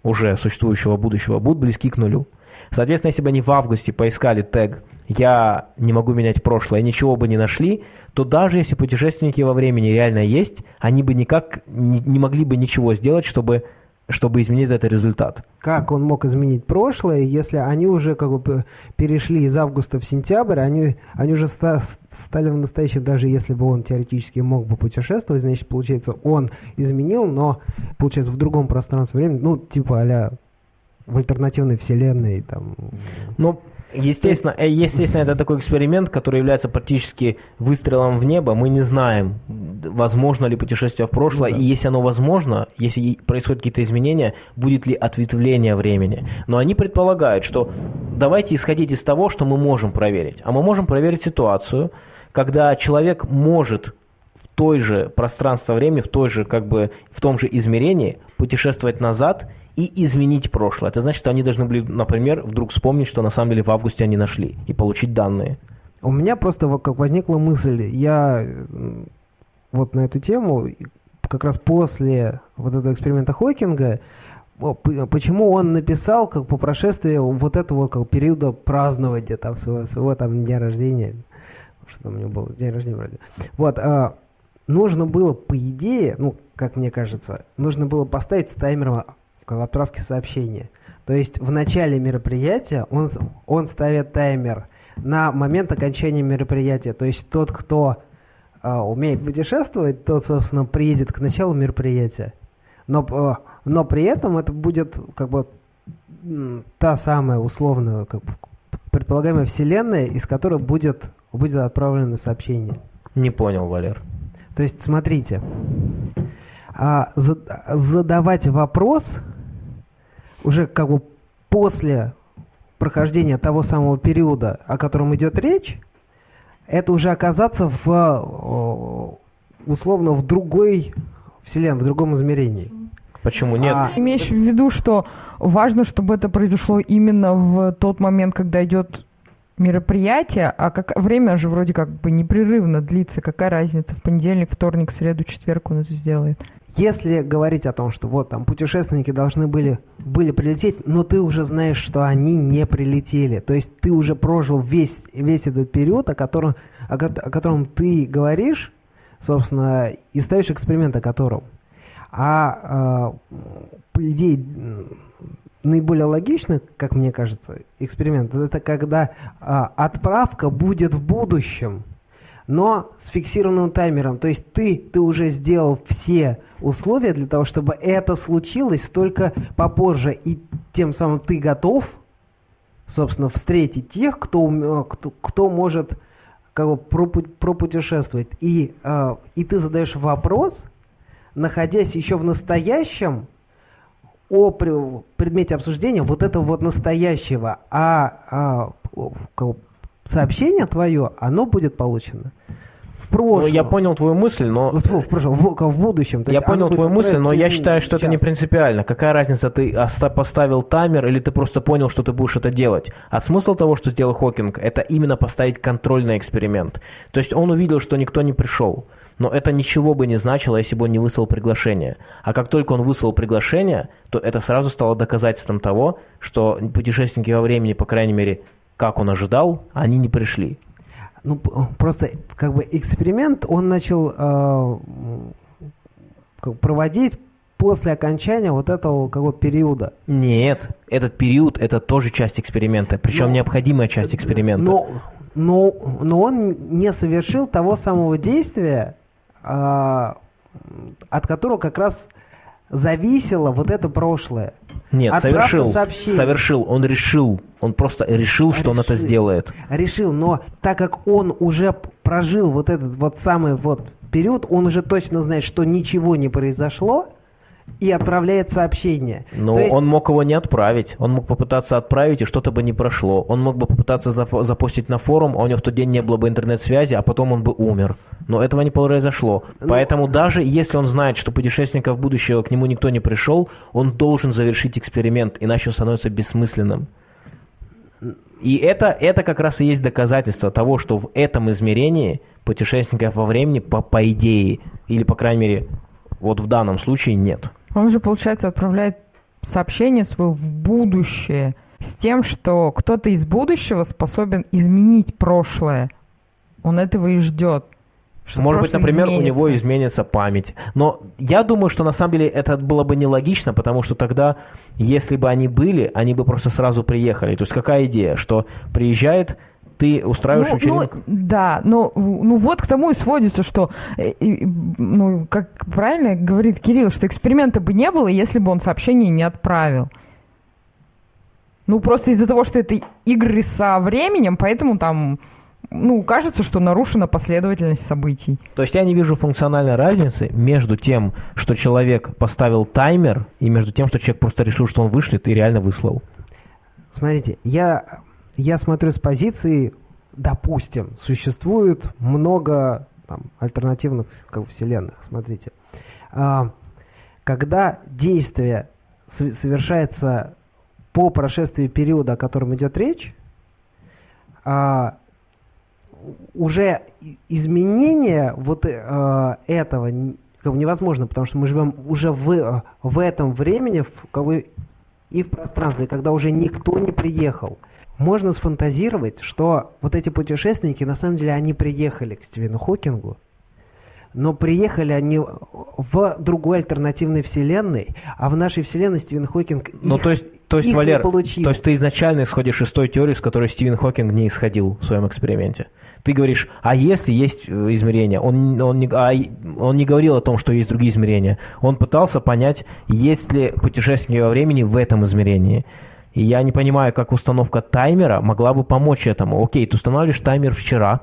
уже существующего будущего, будут близки к нулю. Соответственно, если бы они в августе поискали тег «Я не могу менять прошлое» ничего бы не нашли, то даже если путешественники во времени реально есть, они бы никак не могли бы ничего сделать, чтобы, чтобы изменить этот результат. Как он мог изменить прошлое, если они уже как бы перешли из августа в сентябрь, они, они уже ста- стали в настоящем, даже если бы он теоретически мог бы путешествовать, значит, получается, он изменил, но, получается, в другом пространстве времени, ну, типа а в альтернативной вселенной, там, Ну, естественно, э, естественно, это такой эксперимент, который является практически выстрелом в небо. Мы не знаем, возможно ли путешествие в прошлое, да. и если оно возможно, если происходят какие-то изменения, будет ли ответвление времени. Но они предполагают, что давайте исходить из того, что мы можем проверить. А мы можем проверить ситуацию, когда человек может в той же пространство времени, в той же, как бы, в том же измерении путешествовать назад и изменить прошлое. Это значит, что они должны были, например, вдруг вспомнить, что на самом деле в августе они нашли, и получить данные. У меня просто как возникла мысль, я вот на эту тему, как раз после вот этого эксперимента Хокинга, почему он написал, как по прошествии вот этого как периода празднования там своего, своего там дня рождения, что там у него было, день рождения вроде. Вот, а, нужно было, по идее, ну, как мне кажется, нужно было поставить с таймером в отправке сообщения. То есть в начале мероприятия он, он ставит таймер на момент окончания мероприятия. То есть тот, кто а, умеет путешествовать, тот, собственно, приедет к началу мероприятия. Но, а, но при этом это будет как бы та самая условная, как бы, предполагаемая вселенная, из которой будет, будет отправлено сообщение. Не понял, Валер. То есть, смотрите, а, за- задавать вопрос уже как бы после прохождения того самого периода, о котором идет речь, это уже оказаться в условно в другой вселенной, в другом измерении. Почему нет? А, Имеешь в виду, что важно, чтобы это произошло именно в тот момент, когда идет мероприятие, а как время же вроде как бы непрерывно длится. Какая разница? В понедельник, вторник, среду, четверг он это сделает. Если говорить о том, что вот там путешественники должны были, были прилететь, но ты уже знаешь, что они не прилетели. То есть ты уже прожил весь, весь этот период, о котором, о, о котором ты говоришь, собственно, и ставишь эксперимент о котором. А, э, по идее, наиболее логичный, как мне кажется, эксперимент, это когда а, отправка будет в будущем но с фиксированным таймером. То есть ты, ты уже сделал все условия для того, чтобы это случилось только попозже. И тем самым ты готов, собственно, встретить тех, кто, кто, кто может как бы, пропу- пропутешествовать. И, э, и ты задаешь вопрос, находясь еще в настоящем, о пре- предмете обсуждения вот этого вот настоящего, а, а, сообщение твое, оно будет получено в Ну, прошлом. я понял твою мысль, но в, в прошлом, в, в будущем. Я понял твою мысль, но я считаю, что это не сейчас. принципиально. Какая разница, ты оста- поставил таймер или ты просто понял, что ты будешь это делать. А смысл того, что сделал Хокинг, это именно поставить контрольный эксперимент. То есть он увидел, что никто не пришел. Но это ничего бы не значило, если бы он не выслал приглашение. А как только он выслал приглашение, то это сразу стало доказательством того, что путешественники во времени, по крайней мере, как он ожидал, они не пришли. Ну, просто как бы эксперимент он начал э, как проводить после окончания вот этого как бы, периода. Нет, этот период это тоже часть эксперимента, причем Но- необходимая часть эксперимента. Но, но, но он не совершил того самого действия, от которого как раз зависело вот это прошлое. Нет, Отправка совершил, сообщений. совершил, он решил, он просто решил, что он это Решил. сделает. Решил, но так как он уже прожил вот этот вот самый вот период, он уже точно знает, что ничего не произошло, и отправляет сообщение. Но То есть- он мог его не отправить, он мог попытаться отправить, и что-то бы не прошло. Он мог бы попытаться запустить на форум, а у него в тот день не было бы интернет-связи, а потом он бы умер. Но этого не произошло. Ну- Поэтому даже если он знает, что путешественников будущего к нему никто не пришел, он должен завершить эксперимент, иначе он становится бессмысленным. И это, это как раз и есть доказательство того, что в этом измерении путешественников во времени, по, по идее, или, по крайней мере, вот в данном случае нет. Он же, получается, отправляет сообщение свое в будущее с тем, что кто-то из будущего способен изменить прошлое. Он этого и ждет. что Может быть, например, у него изменится. изменится память. Но я думаю, что на самом деле это было бы нелогично, потому что тогда, если бы они были, они бы просто сразу приехали. То есть какая идея, что приезжает, ты устраиваешь ну, вечеринку. ну, да, но ну вот к тому и сводится, что, э, и, ну, как правильно говорит Кирилл, что эксперимента бы не было, если бы он сообщение не отправил. Ну, просто из-за того, что это игры со временем, поэтому там, ну, кажется, что нарушена последовательность событий. То есть я не вижу функциональной разницы между тем, что человек поставил таймер, и между тем, что человек просто решил, что он вышлет и реально выслал. Смотрите, я, я смотрю с позиции, допустим, существует много там, альтернативных как вселенных. Смотрите, А, когда действие сов- совершается по прошествии периода, о котором идет речь, а, уже изменение вот а, этого невозможно, потому что мы живем уже в, э, в этом времени, в, и в пространстве, когда уже никто не приехал. Можно сфантазировать, что вот эти путешественники, на самом деле, они приехали к Стивену Хокингу, но приехали они в другой альтернативной вселенной, а в нашей вселенной Стивен Хокинг Ну, их- то есть, то есть их не Валер, получил. то есть ты изначально исходишь из той теории, с которой Стивен Хокинг не исходил в своем эксперименте. Ты говоришь, а если есть э, измерения? Он, он, не, а он не говорил о том, что есть другие измерения. Он пытался понять, есть ли путешествие во времени в этом измерении. И я не понимаю, как установка таймера могла бы помочь этому. Окей, ты устанавливаешь таймер вчера,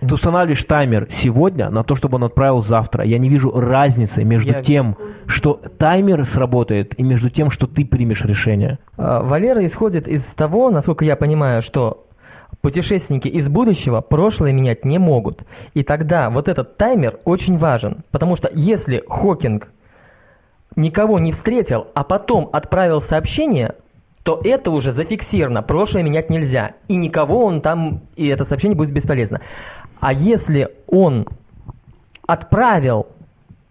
ты устанавливаешь таймер сегодня на то, чтобы он отправил завтра. Я не вижу разницы между Я- тем, что таймер сработает, и между тем, что ты примешь решение. А, Валера исходит из того, насколько я понимаю, что путешественники из будущего прошлое менять не могут. И тогда вот этот таймер очень важен, потому что если Хокинг никого не встретил, а потом отправил сообщение, то это уже зафиксировано, прошлое менять нельзя, и никого он там, и это сообщение будет бесполезно. А если он отправил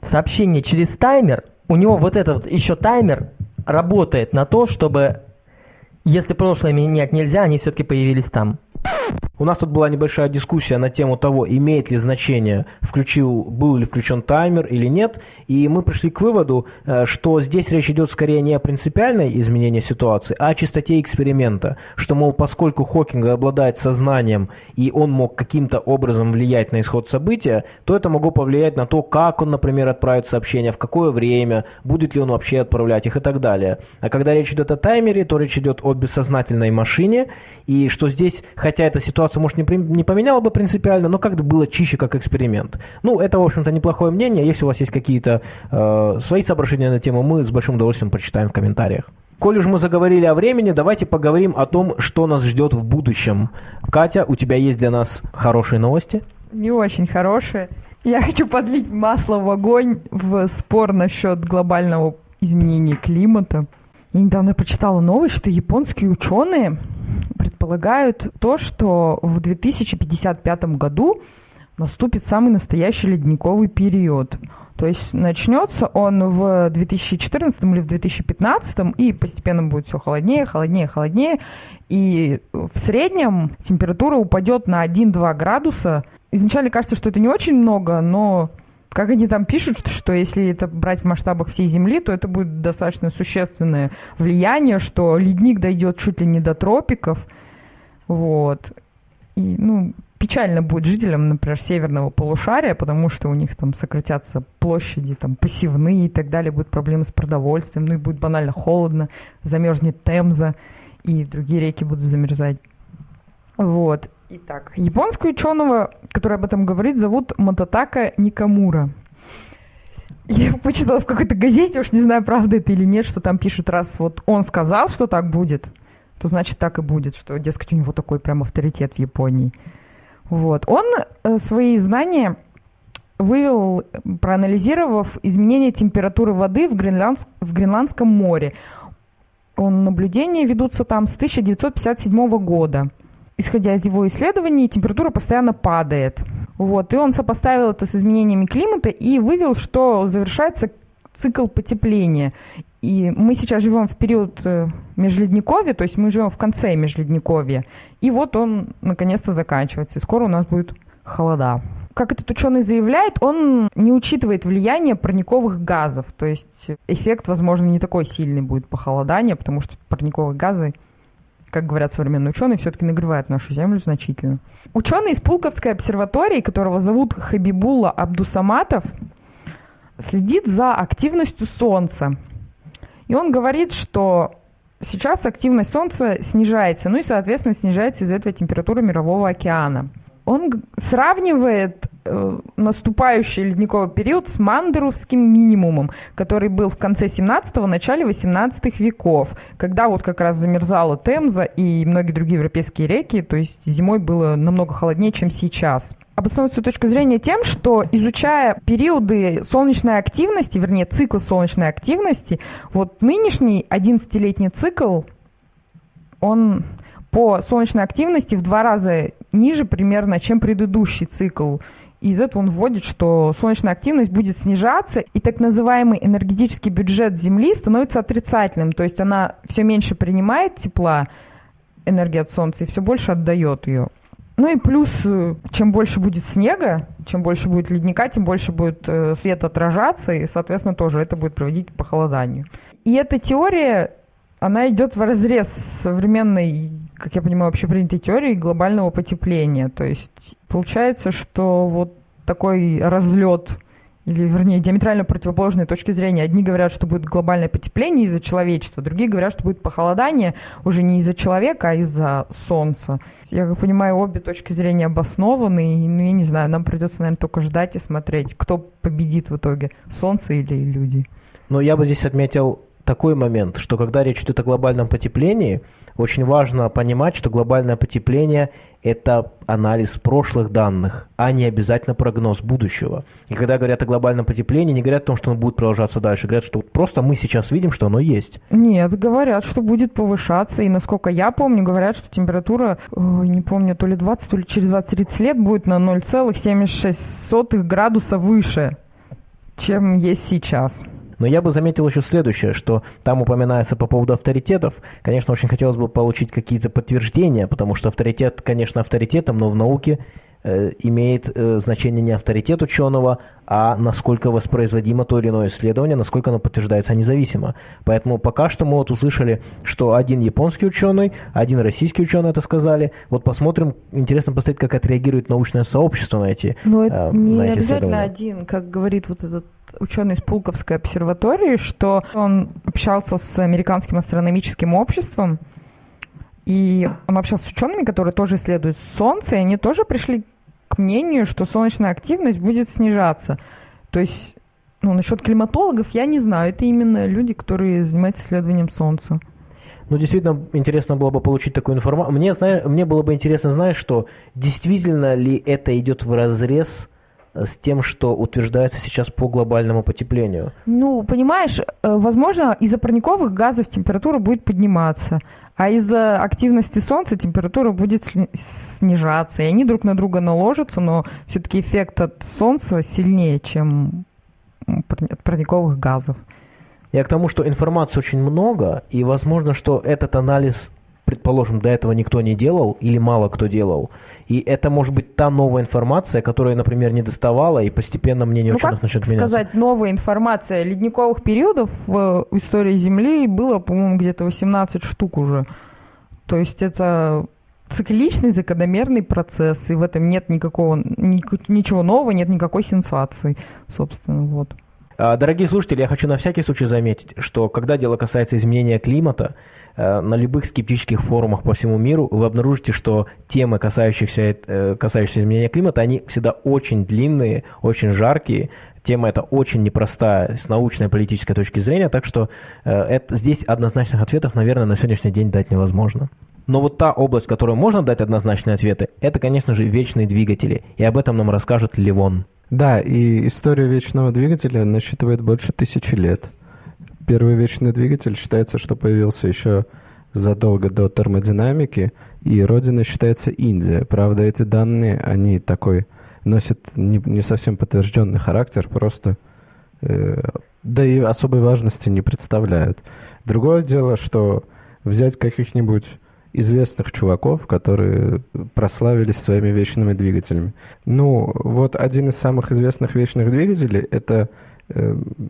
сообщение через таймер, у него вот этот еще таймер работает на то, чтобы, если прошлое менять нельзя, они все-таки появились там. У нас тут была небольшая дискуссия на тему того, имеет ли значение, включил, был ли включен таймер или нет, и мы пришли к выводу, э, что здесь речь идет скорее не о принципиальной изменении ситуации, а о чистоте эксперимента, что, мол, поскольку Хокинг обладает сознанием, и он мог каким-то образом влиять на исход события, то это могло повлиять на то, как он, например, отправит сообщения, в какое время, будет ли он вообще отправлять их и так далее. А когда речь идет о таймере, то речь идет о бессознательной машине, и что здесь, хотя эта ситуация, может, не, не поменяла бы принципиально, но как-то было чище как эксперимент. Ну, это, в общем-то, неплохое мнение. Если у вас есть какие-то э, свои соображения на тему, мы с большим удовольствием прочитаем в комментариях. Коль уж мы заговорили о времени, давайте поговорим о том, что нас ждет в будущем. Катя, у тебя есть для нас хорошие новости? Не очень хорошие. Я хочу подлить масло в огонь в спор насчет глобального изменения климата. Я недавно прочитала новость, что японские ученые предполагают то, что в 2055 году наступит самый настоящий ледниковый период. То есть начнется он в 2014 или в 2015, и постепенно будет все холоднее, холоднее, холоднее. И в среднем температура упадет на 1-2 градуса. Изначально кажется, что это не очень много, но как они там пишут, что, что если это брать в масштабах всей Земли, то это будет достаточно существенное влияние, что ледник дойдет чуть ли не до тропиков. Вот. И, ну, печально будет жителям, например, северного полушария, потому что у них там сократятся площади, там, посевные и так далее, будут проблемы с продовольствием, ну и будет банально холодно, замерзнет Темза, и другие реки будут замерзать. Вот. Итак, японского ученого, который об этом говорит, зовут Мататака Никамура. Я почитала в какой-то газете, уж не знаю, правда это или нет, что там пишут, раз вот он сказал, что так будет, то значит так и будет, что, дескать, у него такой прям авторитет в Японии. Вот. Он э, свои знания вывел, проанализировав изменение температуры воды в, Гренландск, в Гренландском море. Он, наблюдения ведутся там с 1957 года исходя из его исследований, температура постоянно падает. Вот. И он сопоставил это с изменениями климата и вывел, что завершается цикл потепления. И мы сейчас живем в период э, межледниковья, то есть мы живем в конце межледниковья. И вот он наконец-то заканчивается, и скоро у нас будет холода. Как этот ученый заявляет, он не учитывает влияние парниковых газов, то есть эффект, возможно, не такой сильный будет похолодания, потому что парниковые газы как говорят современные ученые, все-таки нагревает нашу Землю значительно. Ученый из Пулковской обсерватории, которого зовут Хабибула Абдусаматов, следит за активностью Солнца. И он говорит, что сейчас активность Солнца снижается, ну и, соответственно, снижается из-за этого температура Мирового океана. Он сравнивает Э, наступающий ледниковый период с мандеровским минимумом, который был в конце 17-го, начале 18 веков, когда вот как раз замерзала Темза и многие другие европейские реки, то есть зимой было намного холоднее, чем сейчас. Обосновывает свою точку зрения тем, что изучая периоды солнечной активности, вернее, циклы солнечной активности, вот нынешний 11-летний цикл, он по солнечной активности в два раза ниже примерно, чем предыдущий цикл из этого он вводит, что солнечная активность будет снижаться, и так называемый энергетический бюджет Земли становится отрицательным. То есть она все меньше принимает тепла, энергии от Солнца, и все больше отдает ее. Ну и плюс, э, чем больше будет снега, чем больше будет ледника, тем больше будет э, свет отражаться, и, соответственно, тоже это будет проводить к похолоданию. И эта теория, она идет в разрез с современной, как я понимаю, общепринятой теорией глобального потепления. То есть Получается, что вот такой разлет или, вернее, диаметрально противоположные точки зрения. Одни говорят, что будет глобальное потепление из-за человечества, другие говорят, что будет похолодание уже не из-за человека, а из-за солнца. Я как понимаю, обе точки зрения обоснованы, и, ну, я не знаю, нам придется, наверное, только ждать и смотреть, кто победит в итоге, солнце или люди. Но я бы здесь отметил такой момент, что когда речь идет о глобальном потеплении, очень важно понимать, что глобальное потепление – это анализ прошлых данных, а не обязательно прогноз будущего. И когда говорят о глобальном потеплении, не говорят о том, что оно будет продолжаться дальше, говорят, что просто мы сейчас видим, что оно есть. Нет, говорят, что будет повышаться, и насколько я помню, говорят, что температура, ой, не помню, то ли 20, то ли через 20-30 лет будет на 0,76 градуса выше, чем есть сейчас. Но я бы заметил еще следующее, что там упоминается по поводу авторитетов. Конечно, очень хотелось бы получить какие-то подтверждения, потому что авторитет, конечно, авторитетом, но в науке имеет э, значение не авторитет ученого, а насколько воспроизводимо то или иное исследование, насколько оно подтверждается независимо. Поэтому пока что мы вот услышали, что один японский ученый, один российский ученый это сказали. Вот посмотрим, интересно посмотреть, как отреагирует научное сообщество на эти Но это э, не на эти обязательно один, как говорит вот этот ученый из Пулковской обсерватории, что он общался с американским астрономическим обществом, и он общался с учеными, которые тоже исследуют Солнце, и они тоже пришли к мнению, что солнечная активность будет снижаться. То есть, ну, насчет климатологов я не знаю. Это именно люди, которые занимаются исследованием Солнца. Ну, действительно, интересно было бы получить такую информацию. Мне, зна- мне было бы интересно знать, что действительно ли это идет в разрез э, с тем, что утверждается сейчас по глобальному потеплению. Ну, понимаешь, э, возможно, из-за парниковых газов температура будет подниматься, а из-за активности Солнца температура будет снижаться. И они друг на друга наложатся, но все-таки эффект от Солнца сильнее, чем от парниковых газов. Я к тому, что информации очень много, и возможно, что этот анализ, предположим, до этого никто не делал или мало кто делал. И это может быть та новая информация, которая, например, не доставала, и постепенно мнение ну, ученых как начнет меняться. сказать, новая информация ледниковых периодов в истории Земли было, по-моему, где-то 18 штук уже. То есть это цикличный, закономерный процесс, и в этом нет никакого, ник- ничего нового, нет никакой сенсации, собственно, вот. А, Дорогие слушатели, я хочу на всякий случай заметить, что когда дело касается изменения климата, э, на любых скептических форумах по всему миру вы обнаружите, что темы, касающиеся, э, касающиеся изменения климата, они всегда очень длинные, очень жаркие. Тема эта очень непростая с научной политической точки зрения, так что э, это, здесь однозначных ответов, наверное, на сегодняшний день дать невозможно. Но вот та область, в которой можно дать однозначные ответы, это, конечно же, вечные двигатели. И об этом нам расскажет Ливон. Да, и история вечного двигателя насчитывает больше тысячи лет. Первый вечный двигатель считается, что появился еще задолго до термодинамики, и родиной считается Индия. Правда, эти данные, они такой носят не, не совсем подтвержденный характер, просто э, да и особой важности не представляют. Другое дело, что взять каких-нибудь известных чуваков, которые прославились своими вечными двигателями. Ну, вот один из самых известных вечных двигателей – это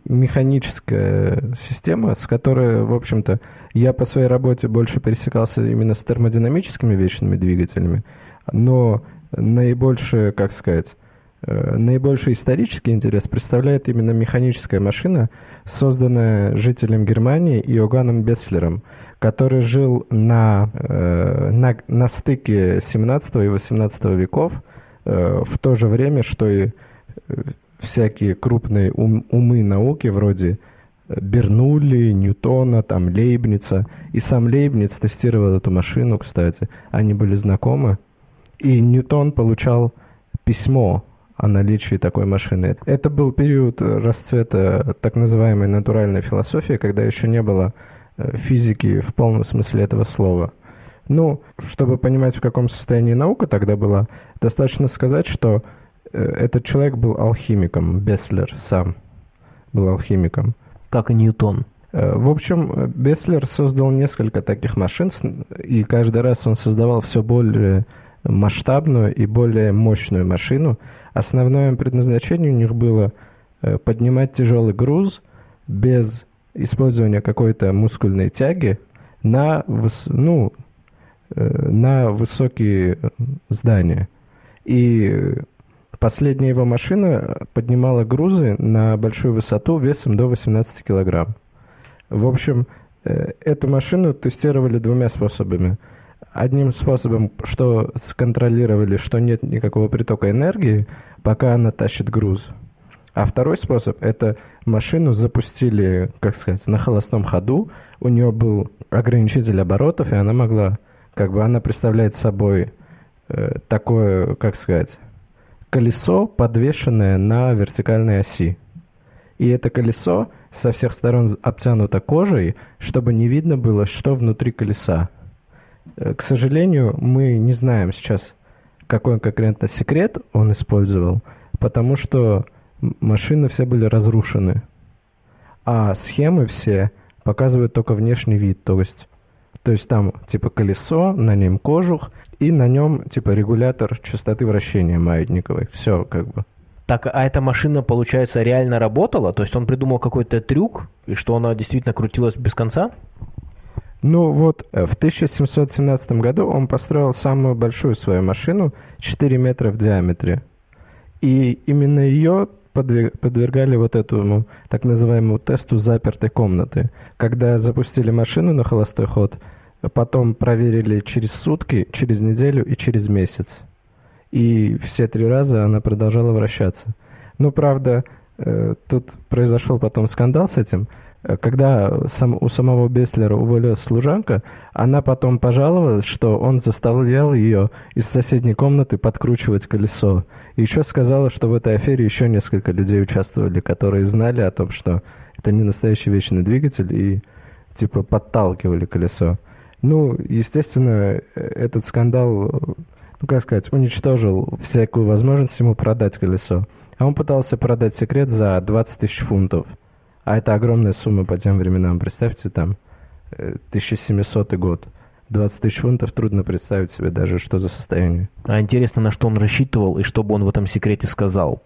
механическая система, с которой, в общем-то, я по своей работе больше пересекался именно с термодинамическими вечными двигателями, но наибольшее, как сказать, э, наибольший исторический интерес представляет именно механическая машина, созданная жителем Германии Иоганном Бесслером, который жил на, э, на, на стыке 17 и 18 веков, э, в то же время, что и э, всякие крупные ум- умы науки, вроде Бернулли, Ньютона, там, Лейбница. И сам Лейбниц тестировал эту машину, кстати. Они были знакомы. И Ньютон получал письмо о наличии такой машины. Это был период расцвета так называемой натуральной философии, когда еще не было э, физики в полном смысле этого слова. Ну, чтобы понимать, в каком состоянии наука тогда была, достаточно сказать, что э, этот человек был алхимиком, Беслер сам был алхимиком. Как и Ньютон. Э, В общем, Беслер создал несколько таких машин, и каждый раз он создавал все более масштабную и более мощную машину. Основное предназначение у них было э, поднимать тяжелый груз без использования какой-то мускульной тяги на, выс- ну, э, на высокие э, здания. И э, последняя его машина поднимала грузы на большую высоту весом до 18 килограмм. В общем, э, эту машину тестировали двумя способами. Одним способом, что сконтролировали, что нет никакого притока энергии, пока она тащит груз. А второй способ – это машину запустили, как сказать, на холостом ходу. У нее был ограничитель оборотов, и она могла, как бы она представляет собой э, такое, как сказать, колесо, подвешенное на вертикальной оси. И это колесо со всех сторон обтянуто кожей, чтобы не видно было, что внутри колеса. Э, К сожалению, мы не знаем сейчас, какой конкретно секрет он использовал, потому что машины все были разрушены. А схемы все показывают только внешний вид, то есть, то есть там типа колесо, на нем кожух, и на нем типа регулятор частоты вращения маятниковой. Все как бы. Так, а эта машина, получается, реально работала? То есть он придумал какой-то трюк, и что она действительно крутилась без конца? Ну вот, э, в 1717 году он построил самую большую свою машину, 4 метра в диаметре. И именно ее подве- подвергали вот этому так называемому тесту запертой комнаты. Когда запустили машину на холостой ход, потом проверили через сутки, через неделю и через месяц. И все три раза она продолжала вращаться. Но, правда, э, тут произошел потом скандал с этим. Э, Когда сам, у самого Беслера уволилась служанка, она потом пожаловалась, что он заставлял ее из соседней комнаты подкручивать колесо. И еще сказала, что в этой афере еще несколько людей участвовали, которые знали о том, что это не настоящий вечный двигатель, и типа подталкивали колесо. Ну, естественно, э, этот скандал, э, ну как сказать, уничтожил всякую возможность ему продать колесо. А он пытался продать секрет за 20 тысяч фунтов. А это огромная сумма по тем временам. Представьте, там, э, 1700 год. 20 тысяч фунтов трудно представить себе даже, что за состояние. А интересно, на что он рассчитывал и что бы он в этом секрете сказал.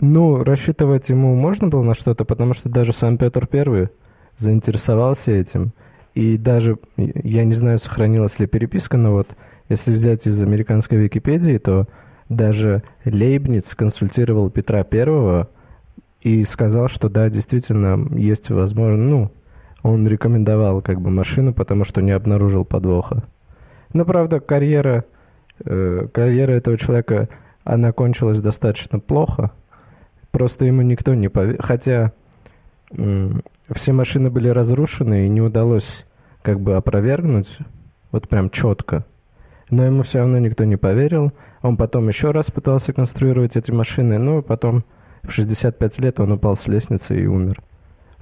Ну, рассчитывать ему можно было на что-то, потому что даже сам Петр Первый заинтересовался этим. И даже, я не знаю, сохранилась ли переписка, но вот если взять из американской Википедии, то даже Лейбниц консультировал Петра Первого и сказал, что да, действительно, есть возможность, ну, он рекомендовал как бы машину, потому что не обнаружил подвоха. Но, правда, карьера, э, карьера этого человека, она кончилась достаточно плохо. Просто ему никто не поверил. Хотя м, все машины были разрушены, и не удалось как бы опровергнуть, вот прям четко. Но ему все равно никто не поверил. Он потом еще раз пытался конструировать эти машины, ну, и потом в 65 лет он упал с лестницы и умер.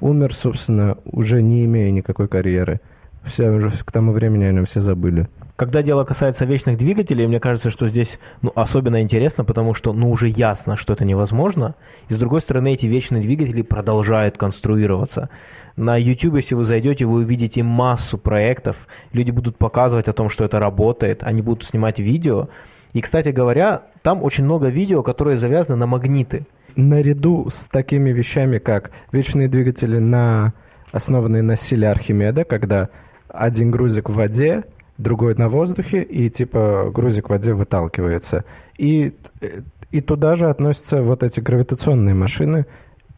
Умер, собственно, уже не имея никакой карьеры. Все уже к тому времени о нем все забыли. Когда дело касается вечных двигателей, мне кажется, что здесь ну, особенно интересно, потому что ну, уже ясно, что это невозможно. И с другой стороны, эти вечные двигатели продолжают конструироваться. На YouTube, если вы зайдете, вы увидите массу проектов. Люди будут показывать о том, что это работает. Они будут снимать видео. И, кстати говоря, там очень много видео, которые завязаны на магниты. Наряду с такими вещами, как вечные двигатели, на, основанные на силе Архимеда, когда один грузик в воде, другой на воздухе, и типа грузик в воде выталкивается. И, э, и туда же относятся вот эти гравитационные машины,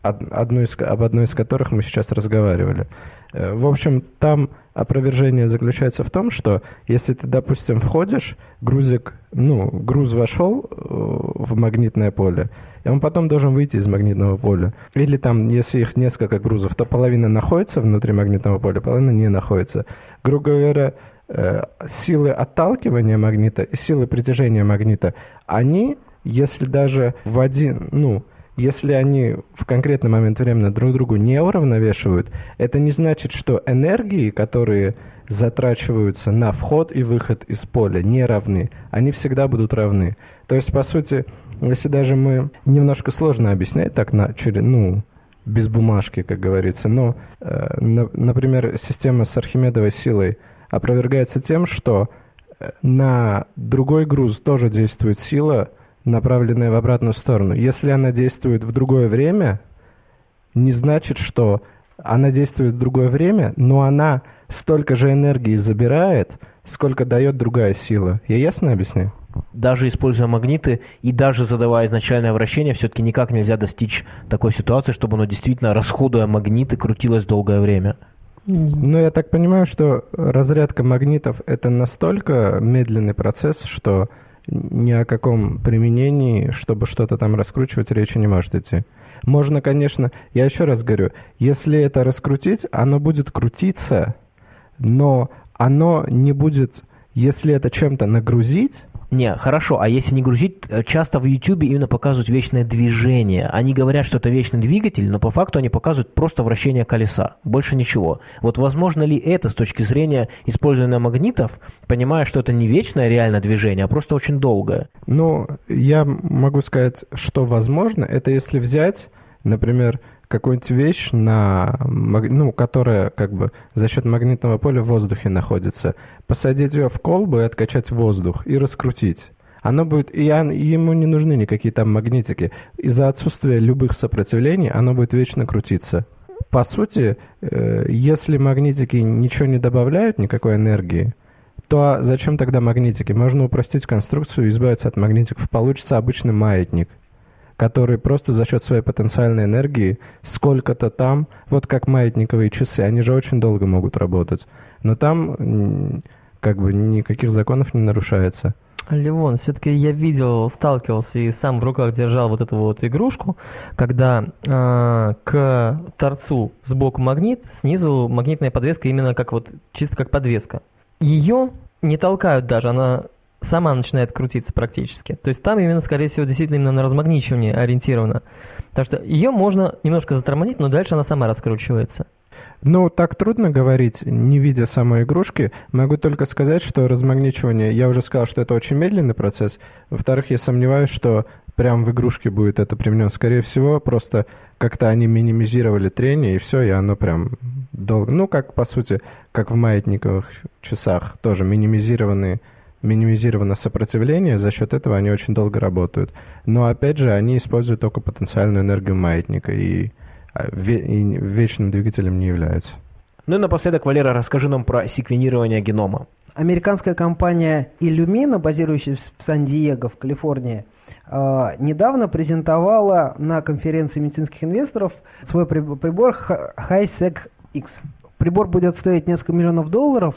одну из, об одной из которых мы сейчас разговаривали. Э, В общем, там опровержение заключается в том, что если ты, допустим, входишь, грузик, ну, груз вошел э, в магнитное поле, и он потом должен выйти из магнитного поля. Или там, если их несколько грузов, то половина находится внутри магнитного поля, половина не находится. Грубо говоря, э, силы отталкивания магнита и силы притяжения магнита, они, если даже в один, ну, если они в конкретный момент времени друг другу не уравновешивают, это не значит, что энергии, которые затрачиваются на вход и выход из поля, не равны. Они всегда будут равны. То есть, по сути, если даже мы немножко сложно объяснять так на через, ну, без бумажки, как говорится, но, э, на- например, система с Архимедовой силой опровергается тем, что э, на другой груз тоже действует сила, направленная в обратную сторону. Если она действует в другое время, не значит, что она действует в другое время, но она столько же энергии забирает, сколько дает другая сила. Я ясно объясняю? Даже используя магниты и даже задавая изначальное вращение, все-таки никак нельзя достичь такой ситуации, чтобы оно действительно, расходуя магниты, крутилось долгое время. Ну, я так понимаю, что разрядка магнитов это настолько медленный процесс, что ни о каком применении, чтобы что-то там раскручивать, речи не может идти. Можно, конечно, я еще раз говорю, если это раскрутить, оно будет крутиться, но оно не будет, если это чем-то нагрузить, Не, хорошо, а если не грузить, э, часто в YouTube именно показывают вечное движение. Они говорят, что это вечный двигатель, но по факту они показывают просто вращение колеса, больше ничего. Вот возможно ли это с точки зрения использования магнитов, понимая, что это не вечное реально движение, а просто очень долгое? Ну, я могу сказать, что возможно, это если взять, например, какую-нибудь вещь, на, ну, которая как бы за счет магнитного поля в воздухе находится, посадить ее в колбу и откачать воздух и раскрутить. Оно будет, и он- ему не нужны никакие там магнитики. Из-за отсутствия любых сопротивлений оно будет вечно крутиться. По сути, э, если магнитики ничего не добавляют, никакой энергии, то а зачем тогда магнитики? Можно упростить конструкцию и избавиться от магнитиков. Получится обычный маятник, который просто за счет своей потенциальной энергии сколько-то там, вот как маятниковые часы, они же очень долго могут работать. Но там как бы никаких законов не нарушается. Ливон, все-таки я видел, сталкивался и сам в руках держал вот эту вот игрушку, когда э, к торцу сбоку магнит, снизу магнитная подвеска именно как вот чисто как подвеска. Ее не толкают даже, она сама начинает крутиться практически. То есть там именно, скорее всего, действительно именно на размагничивание ориентировано. Так что ее можно немножко затормозить, но дальше она сама раскручивается. Ну, так трудно говорить, не видя самой игрушки. Могу только сказать, что размагничивание, я уже сказал, что это очень медленный процесс. Во-вторых, я сомневаюсь, что прям в игрушке будет это применено. Скорее всего, просто как-то они минимизировали трение, и все, и оно прям долго... Ну, как, по сути, как в маятниковых часах, тоже минимизированные минимизировано сопротивление, за счет этого они очень долго работают. Но опять же, они используют только потенциальную энергию маятника и, а, и вечным двигателем не являются. Ну и напоследок, Валера, расскажи нам про секвенирование генома. Американская компания Illumina, базирующаяся в Сан-Диего, в Калифорнии, э, недавно презентовала на конференции медицинских инвесторов свой при- прибор Hi- HiSec X. Прибор будет стоить несколько миллионов долларов,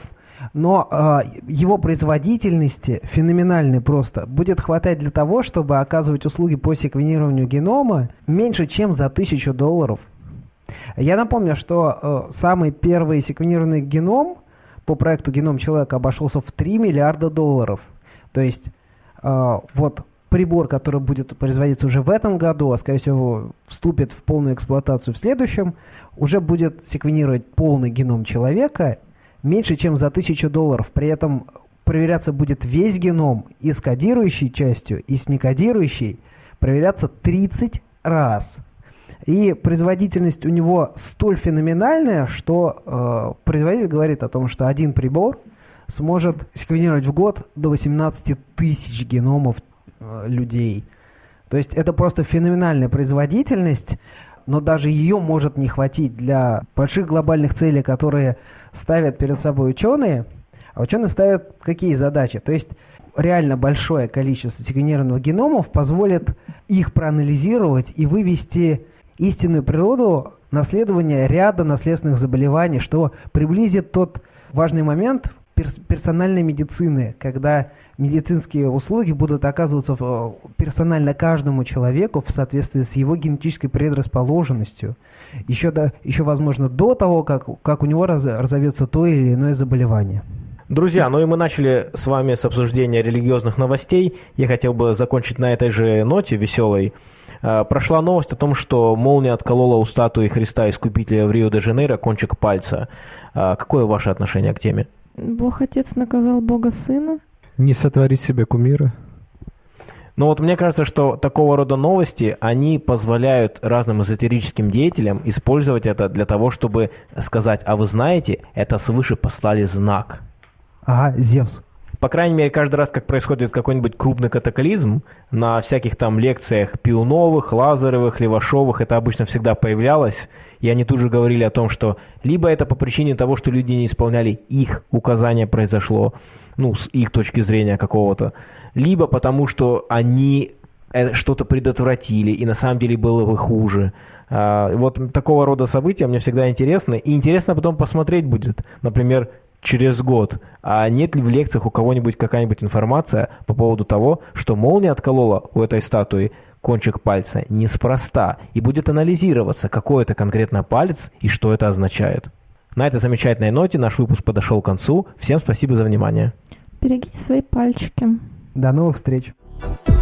но э, его производительности феноменальной просто будет хватать для того, чтобы оказывать услуги по секвенированию генома меньше, чем за тысячу долларов. Я напомню, что э, самый первый секвенированный геном по проекту «Геном человека» обошелся в 3 миллиарда долларов. То есть э, вот прибор, который будет производиться уже в этом году, а скорее всего вступит в полную эксплуатацию в следующем, уже будет секвенировать полный геном человека меньше, чем за 1000 долларов. При этом проверяться будет весь геном и с кодирующей частью, и с некодирующей. Проверяться 30 раз. И производительность у него столь феноменальная, что э, производитель говорит о том, что один прибор сможет секвенировать в год до 18 тысяч геномов э, людей. То есть это просто феноменальная производительность, но даже ее может не хватить для больших глобальных целей, которые ставят перед собой ученые. А ученые ставят какие задачи? То есть реально большое количество секвенированных геномов позволит их проанализировать и вывести истинную природу наследования ряда наследственных заболеваний, что приблизит тот важный момент перс- персональной медицины, когда медицинские услуги будут оказываться в- персонально каждому человеку в соответствии с его генетической предрасположенностью. Еще, до, еще возможно, до того, как, как у него раз- разовьется то или иное заболевание. Друзья, ну и мы начали с вами с обсуждения религиозных новостей. Я хотел бы закончить на этой же ноте веселой. Э, Прошла новость о том, что молния отколола у статуи Христа Искупителя в Рио-де-Жанейро кончик пальца. Э, Какое ваше отношение к теме? Бог Отец наказал Бога Сына. Не сотвори себе кумира. Ну вот мне кажется, что такого рода новости, они позволяют разным эзотерическим деятелям использовать это для того, чтобы сказать, а вы знаете, это свыше послали знак. Ага, Зевс. По крайней мере, каждый раз, как происходит какой-нибудь крупный катаклизм, на всяких там лекциях Пиуновых, Лазаревых, Левашовых, это обычно всегда появлялось, и они тут же говорили о том, что либо это по причине того, что люди не исполняли их указания произошло, ну, с их точки зрения какого-то, либо потому, что они э, что-то предотвратили, и на самом деле было бы хуже. А, Вот такого рода события мне всегда интересны, и интересно потом посмотреть будет. Например, через год. А нет ли в лекциях у кого-нибудь какая-нибудь информация по поводу того, что молния отколола у этой статуи кончик пальца неспроста и будет анализироваться, какой это конкретно палец и что это означает. На этой замечательной ноте наш выпуск подошел к концу. Всем спасибо за внимание. Берегите свои пальчики. До новых встреч. Thank